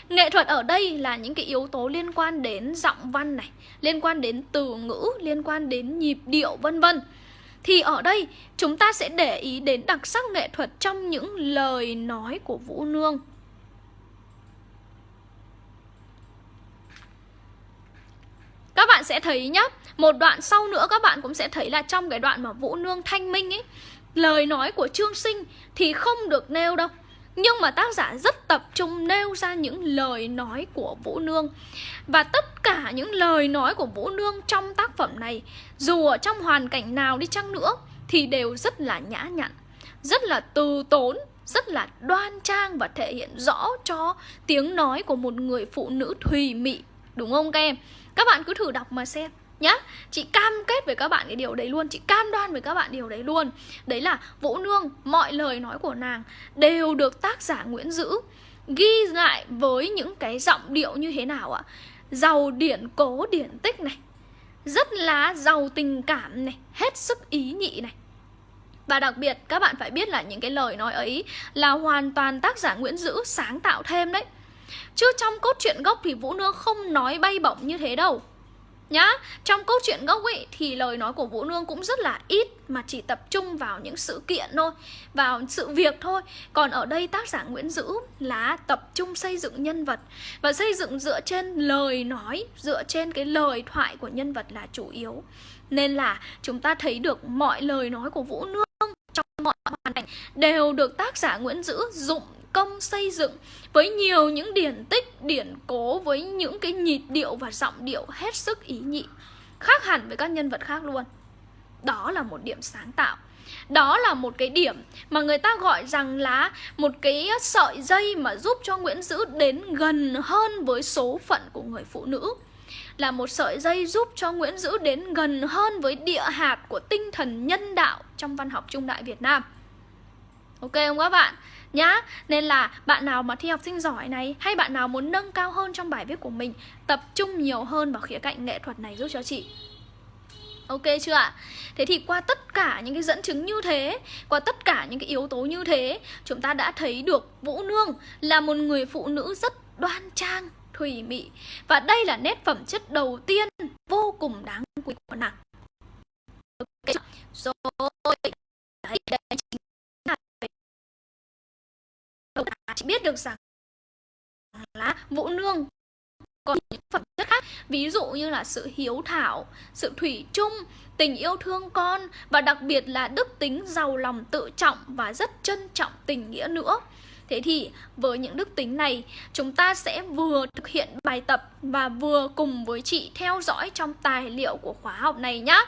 Nghệ thuật ở đây là những cái yếu tố liên quan đến giọng văn này, liên quan đến từ ngữ, liên quan đến nhịp điệu vân vân. Thì ở đây chúng ta sẽ để ý đến đặc sắc nghệ thuật trong những lời nói của Vũ Nương. Các bạn sẽ thấy nhá, một đoạn sau nữa các bạn cũng sẽ thấy là trong cái đoạn mà Vũ Nương thanh minh ấy, lời nói của Trương Sinh thì không được nêu đâu. Nhưng mà tác giả rất tập trung nêu ra những lời nói của Vũ Nương Và tất cả những lời nói của Vũ Nương trong tác phẩm này Dù ở trong hoàn cảnh nào đi chăng nữa Thì đều rất là nhã nhặn Rất là từ tốn Rất là đoan trang và thể hiện rõ cho tiếng nói của một người phụ nữ thùy mị Đúng không các em? Các bạn cứ thử đọc mà xem nhá. Chị cam kết với các bạn cái điều đấy luôn. Chị cam đoan với các bạn điều đấy luôn. Đấy là vũ nương, mọi lời nói của nàng đều được tác giả nguyễn dữ ghi lại với những cái giọng điệu như thế nào ạ? Giàu điển cố điển tích này, rất là giàu tình cảm này, hết sức ý nhị này. Và đặc biệt, các bạn phải biết là những cái lời nói ấy là hoàn toàn tác giả Nguyễn Dữ sáng tạo thêm đấy. Chứ trong cốt truyện gốc thì Vũ Nương không nói bay bổng như thế đâu. Nhá, trong câu chuyện gốc ấy thì lời nói của Vũ Nương cũng rất là ít mà chỉ tập trung vào những sự kiện thôi, vào sự việc thôi. Còn ở đây tác giả Nguyễn Dữ là tập trung xây dựng nhân vật và xây dựng dựa trên lời nói, dựa trên cái lời thoại của nhân vật là chủ yếu. Nên là chúng ta thấy được mọi lời nói của Vũ Nương trong mọi hoàn cảnh đều được tác giả Nguyễn Dữ dụng công xây dựng với nhiều những điển tích, điển cố với những cái nhịp điệu và giọng điệu hết sức ý nhị, khác hẳn với các nhân vật khác luôn. Đó là một điểm sáng tạo. Đó là một cái điểm mà người ta gọi rằng là một cái sợi dây mà giúp cho Nguyễn Dữ đến gần hơn với số phận của người phụ nữ. là một sợi dây giúp cho Nguyễn Dữ đến gần hơn với địa hạt của tinh thần nhân đạo trong văn học trung đại Việt Nam. Ok không các bạn? Nhá, nên là bạn nào mà thi học sinh giỏi này hay bạn nào muốn nâng cao hơn trong bài viết của mình tập trung nhiều hơn vào khía cạnh nghệ thuật này giúp cho chị. Ok chưa ạ? Thế thì qua tất cả những cái dẫn chứng như thế Qua tất cả những cái yếu tố như thế Chúng ta đã thấy được Vũ Nương là một người phụ nữ rất đoan trang, thủy mị. Và đây là nét phẩm chất đầu tiên vô cùng đáng quý của nàng Ok Rồi Đấy, đây chính là Chị biết được rằng là Vũ Nương. Còn những phẩm chất khác, ví dụ như là sự hiếu thảo, sự thủy chung, tình yêu thương con và đặc biệt là đức tính giàu lòng, tự trọng và rất trân trọng tình nghĩa nữa. Thế thì với những đức tính này, chúng ta sẽ vừa thực hiện bài tập và vừa cùng với chị theo dõi trong tài liệu của khóa học này nhá.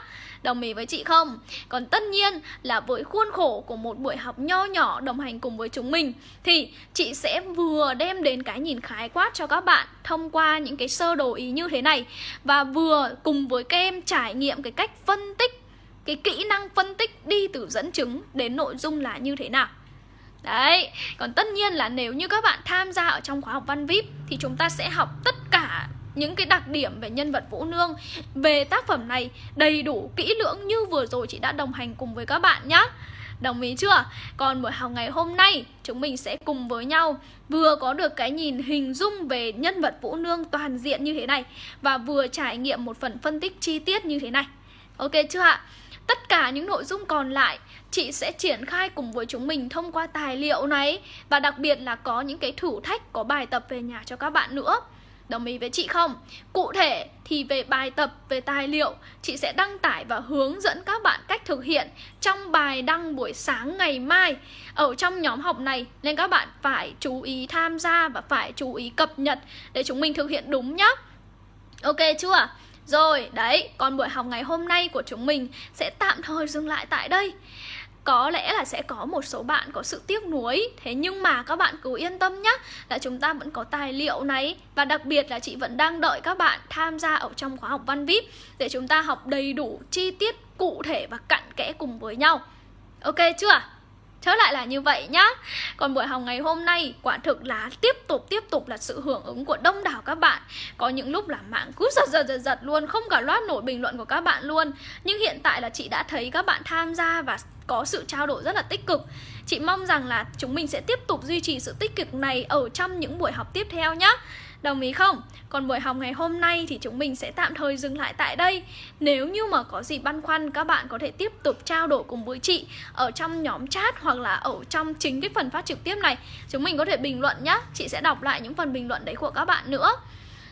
Đồng ý với chị không? Còn tất nhiên là với khuôn khổ của một buổi học nho nhỏ đồng hành cùng với chúng mình, thì chị sẽ vừa đem đến cái nhìn khái quát cho các bạn thông qua những cái sơ đồ ý như thế này và vừa cùng với các em trải nghiệm cái cách phân tích, cái kỹ năng phân tích đi từ dẫn chứng đến nội dung là như thế nào. Đấy, còn tất nhiên là nếu như các bạn tham gia ở trong khóa học văn VIP thì chúng ta sẽ học tất cả những cái đặc điểm về nhân vật Vũ Nương Về tác phẩm này đầy đủ kỹ lưỡng như vừa rồi chị đã đồng hành cùng với các bạn nhé Đồng ý chưa? Còn buổi học ngày hôm nay chúng mình sẽ cùng với nhau vừa có được cái nhìn hình dung về nhân vật Vũ Nương toàn diện như thế này và vừa trải nghiệm một phần phân tích chi tiết như thế này. Ok chưa ạ? Tất cả những nội dung còn lại chị sẽ triển khai cùng với chúng mình thông qua tài liệu này và đặc biệt là có những cái thử thách có bài tập về nhà cho các bạn nữa. Đồng ý với chị không? Cụ thể thì về bài tập, về tài liệu Chị sẽ đăng tải và hướng dẫn các bạn cách thực hiện Trong bài đăng buổi sáng ngày mai Ở trong nhóm học này Nên các bạn phải chú ý tham gia và phải chú ý cập nhật Để chúng mình thực hiện đúng nhá Ok chưa? Rồi, đấy, còn buổi học ngày hôm nay của chúng mình sẽ tạm thời dừng lại tại đây có lẽ là sẽ có một số bạn có sự tiếc nuối. Thế nhưng mà các bạn cứ yên tâm nhé là chúng ta vẫn có tài liệu này. Và đặc biệt là chị vẫn đang đợi các bạn tham gia ở trong khóa học văn vip để chúng ta học đầy đủ chi tiết cụ thể và cặn kẽ cùng với nhau. Ok chưa? Trở lại là như vậy nhá. Còn buổi học ngày hôm nay, quả thực là tiếp tục tiếp tục là sự hưởng ứng của đông đảo các bạn. Có những lúc là mạng cứ giật giật giật giật luôn, Không cả loát nổi bình luận của các bạn luôn. Nhưng hiện tại là chị đã thấy các bạn tham gia và có sự trao đổi rất là tích cực. Chị mong rằng là chúng mình sẽ tiếp tục duy trì sự tích cực này ở trong những buổi học tiếp theo nhé Đồng ý không? Còn buổi học ngày hôm nay thì chúng mình sẽ tạm thời dừng lại tại đây. Nếu như mà có gì băn khoăn các bạn có thể tiếp tục trao đổi cùng với chị Ở trong nhóm chat hoặc là ở trong chính cái phần phát trực tiếp này. Chúng mình có thể bình luận nhé Chị sẽ đọc lại những phần bình luận đấy của các bạn nữa.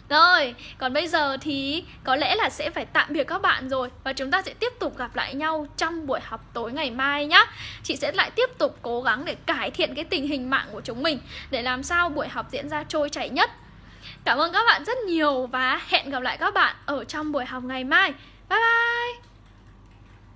Rồi, còn bây giờ thì có lẽ là sẽ phải tạm biệt các bạn rồi Và chúng ta sẽ tiếp tục gặp lại nhau trong buổi học tối ngày mai nhá. Chị sẽ lại tiếp tục cố gắng để cải thiện cái tình hình mạng của chúng mình Để làm sao buổi học diễn ra trôi chảy nhất. Cảm ơn các bạn rất nhiều và hẹn gặp lại các bạn ở trong buổi học ngày mai. Bye bye!